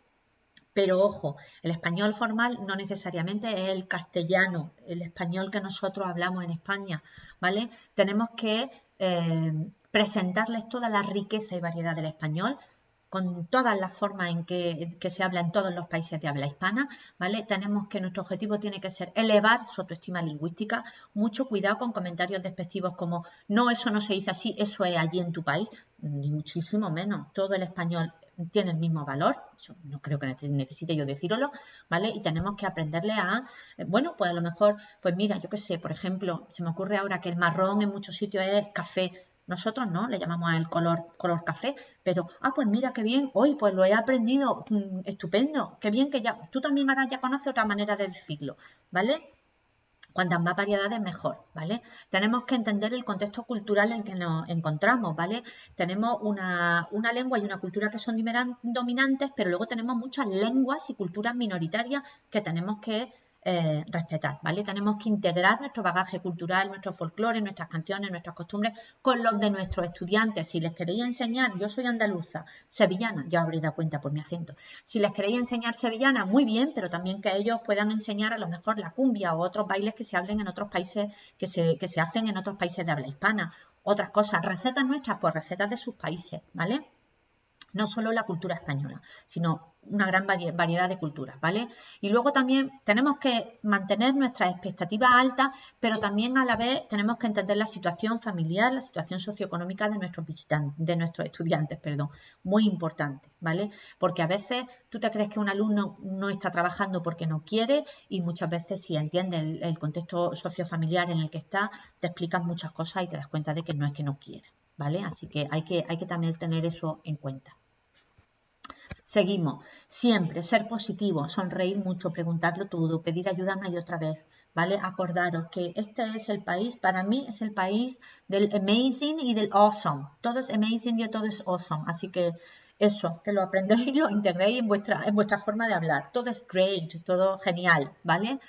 Pero ojo, el español formal no necesariamente es el castellano, el español que nosotros hablamos en España, ¿vale? Tenemos que eh, presentarles toda la riqueza y variedad del español con todas las formas en que, se habla en todos los países de habla hispana, ¿vale? Tenemos que nuestro objetivo tiene que ser elevar su autoestima lingüística, mucho cuidado con comentarios despectivos como no, eso no se dice así, eso es allí en tu país, ni muchísimo menos, todo el español tiene el mismo valor, no creo que necesite yo decirlo, ¿vale? Y tenemos que aprenderle a, eh, bueno, pues a lo mejor, pues mira, yo qué sé, por ejemplo, se me ocurre ahora que el marrón en muchos sitios es café, nosotros no, le llamamos el color, color café, pero, ah, pues mira qué bien, hoy pues lo he aprendido, mm, estupendo, qué bien que ya, tú también ahora ya conoces otra manera de decirlo, ¿vale? Cuantas más variedades, mejor, ¿vale? Tenemos que entender el contexto cultural en que nos encontramos, ¿vale? Tenemos una, una lengua y una cultura que son dominantes, pero luego tenemos muchas lenguas y culturas minoritarias que tenemos que eh, respetar, ¿vale? Tenemos que integrar nuestro bagaje cultural, nuestro folclore, nuestras canciones, nuestras costumbres con los de nuestros estudiantes. Si les queréis enseñar, yo soy andaluza, sevillana, ya habréis dado cuenta por mi acento. Si les queréis enseñar sevillana, muy bien, pero también que ellos puedan enseñar a lo mejor la cumbia o otros bailes que se hablen en otros países, que se, que se hacen en otros países de habla hispana. Otras cosas, recetas nuestras, pues recetas de sus países, ¿vale? No solo la cultura española, sino una gran variedad de culturas, ¿vale? Y luego también tenemos que mantener nuestras expectativas altas, pero también a la vez tenemos que entender la situación familiar, la situación socioeconómica de nuestros visitantes, de nuestros estudiantes, perdón, muy importante, ¿vale? Porque a veces tú te crees que un alumno no está trabajando porque no quiere y muchas veces si entiendes el, el contexto sociofamiliar en el que está, te explicas muchas cosas y te das cuenta de que no es que no quiere, ¿vale? Así que hay que, hay que también tener eso en cuenta. Seguimos. Siempre ser positivo, sonreír mucho, preguntarlo todo, pedir ayuda una y otra vez. ¿Vale? Acordaros que este es el país, para mí es el país del amazing y del awesome. Todo es amazing y todo es awesome. Así que eso, que lo aprendéis y lo integréis en vuestra, en vuestra forma de hablar. Todo es great, todo genial, ¿vale?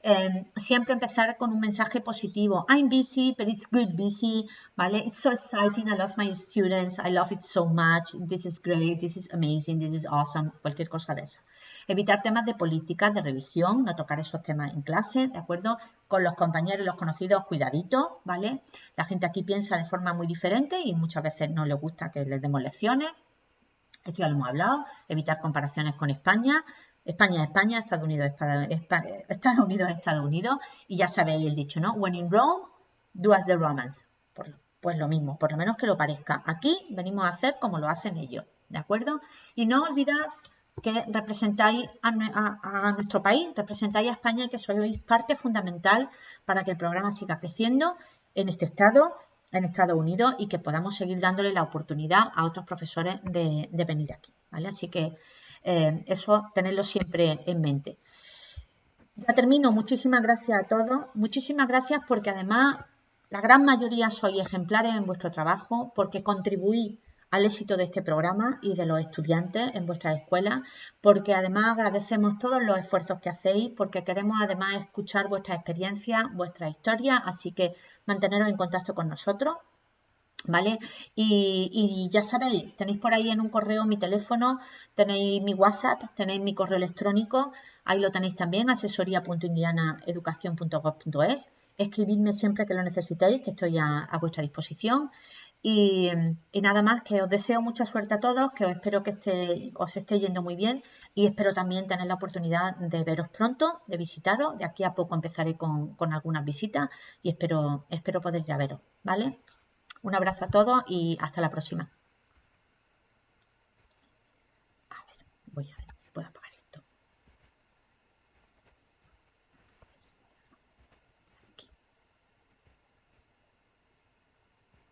Em, siempre empezar con un mensaje positivo. I'm busy, but it's good busy, ¿vale? It's so exciting, I love my students, I love it so much, this is great, this is amazing, this is awesome, cualquier cosa de esa. Evitar temas de política, de religión, no tocar esos temas en clase, ¿de acuerdo? Con los compañeros y los conocidos, cuidadito, ¿vale? La gente aquí piensa de forma muy diferente y muchas veces no le gusta que les demos lecciones. Esto ya lo hemos hablado. Evitar comparaciones con España. España es España, Estados Unidos es Estados Unidos, Estados Unidos, y ya sabéis el dicho, ¿no? When in Rome, do as the Romans. Pues, lo mismo, por lo menos que lo parezca. Aquí venimos a hacer como lo hacen ellos, ¿de acuerdo? Y no olvidad que representáis a, nuestro país, representáis a España y que sois parte fundamental para que el programa siga creciendo en este estado, en Estados Unidos, y que podamos seguir dándole la oportunidad a otros profesores de, de venir aquí, ¿vale? Así que eh, eso tenerlo siempre en mente. Ya termino. Muchísimas gracias a todos. Muchísimas gracias porque además la gran mayoría sois ejemplares en vuestro trabajo, porque contribuís al éxito de este programa y de los estudiantes en vuestras escuelas, porque además agradecemos todos los esfuerzos que hacéis, porque queremos además escuchar vuestras experiencias, vuestra historia, así que manteneros en contacto con nosotros. ¿Vale? Y, ya sabéis, tenéis por ahí en un correo mi teléfono, tenéis mi WhatsApp, tenéis mi correo electrónico, ahí lo tenéis también, asesoría.indianaeducación.gov.es. Escribidme siempre que lo necesitéis, que estoy a vuestra disposición. Y, nada más, que os deseo mucha suerte a todos, que os espero que esté, os esté yendo muy bien y espero también tener la oportunidad de veros pronto, de visitaros. De aquí a poco empezaré con, con algunas visitas y espero, espero poder ir a veros, ¿vale? Un abrazo a todos y hasta la próxima.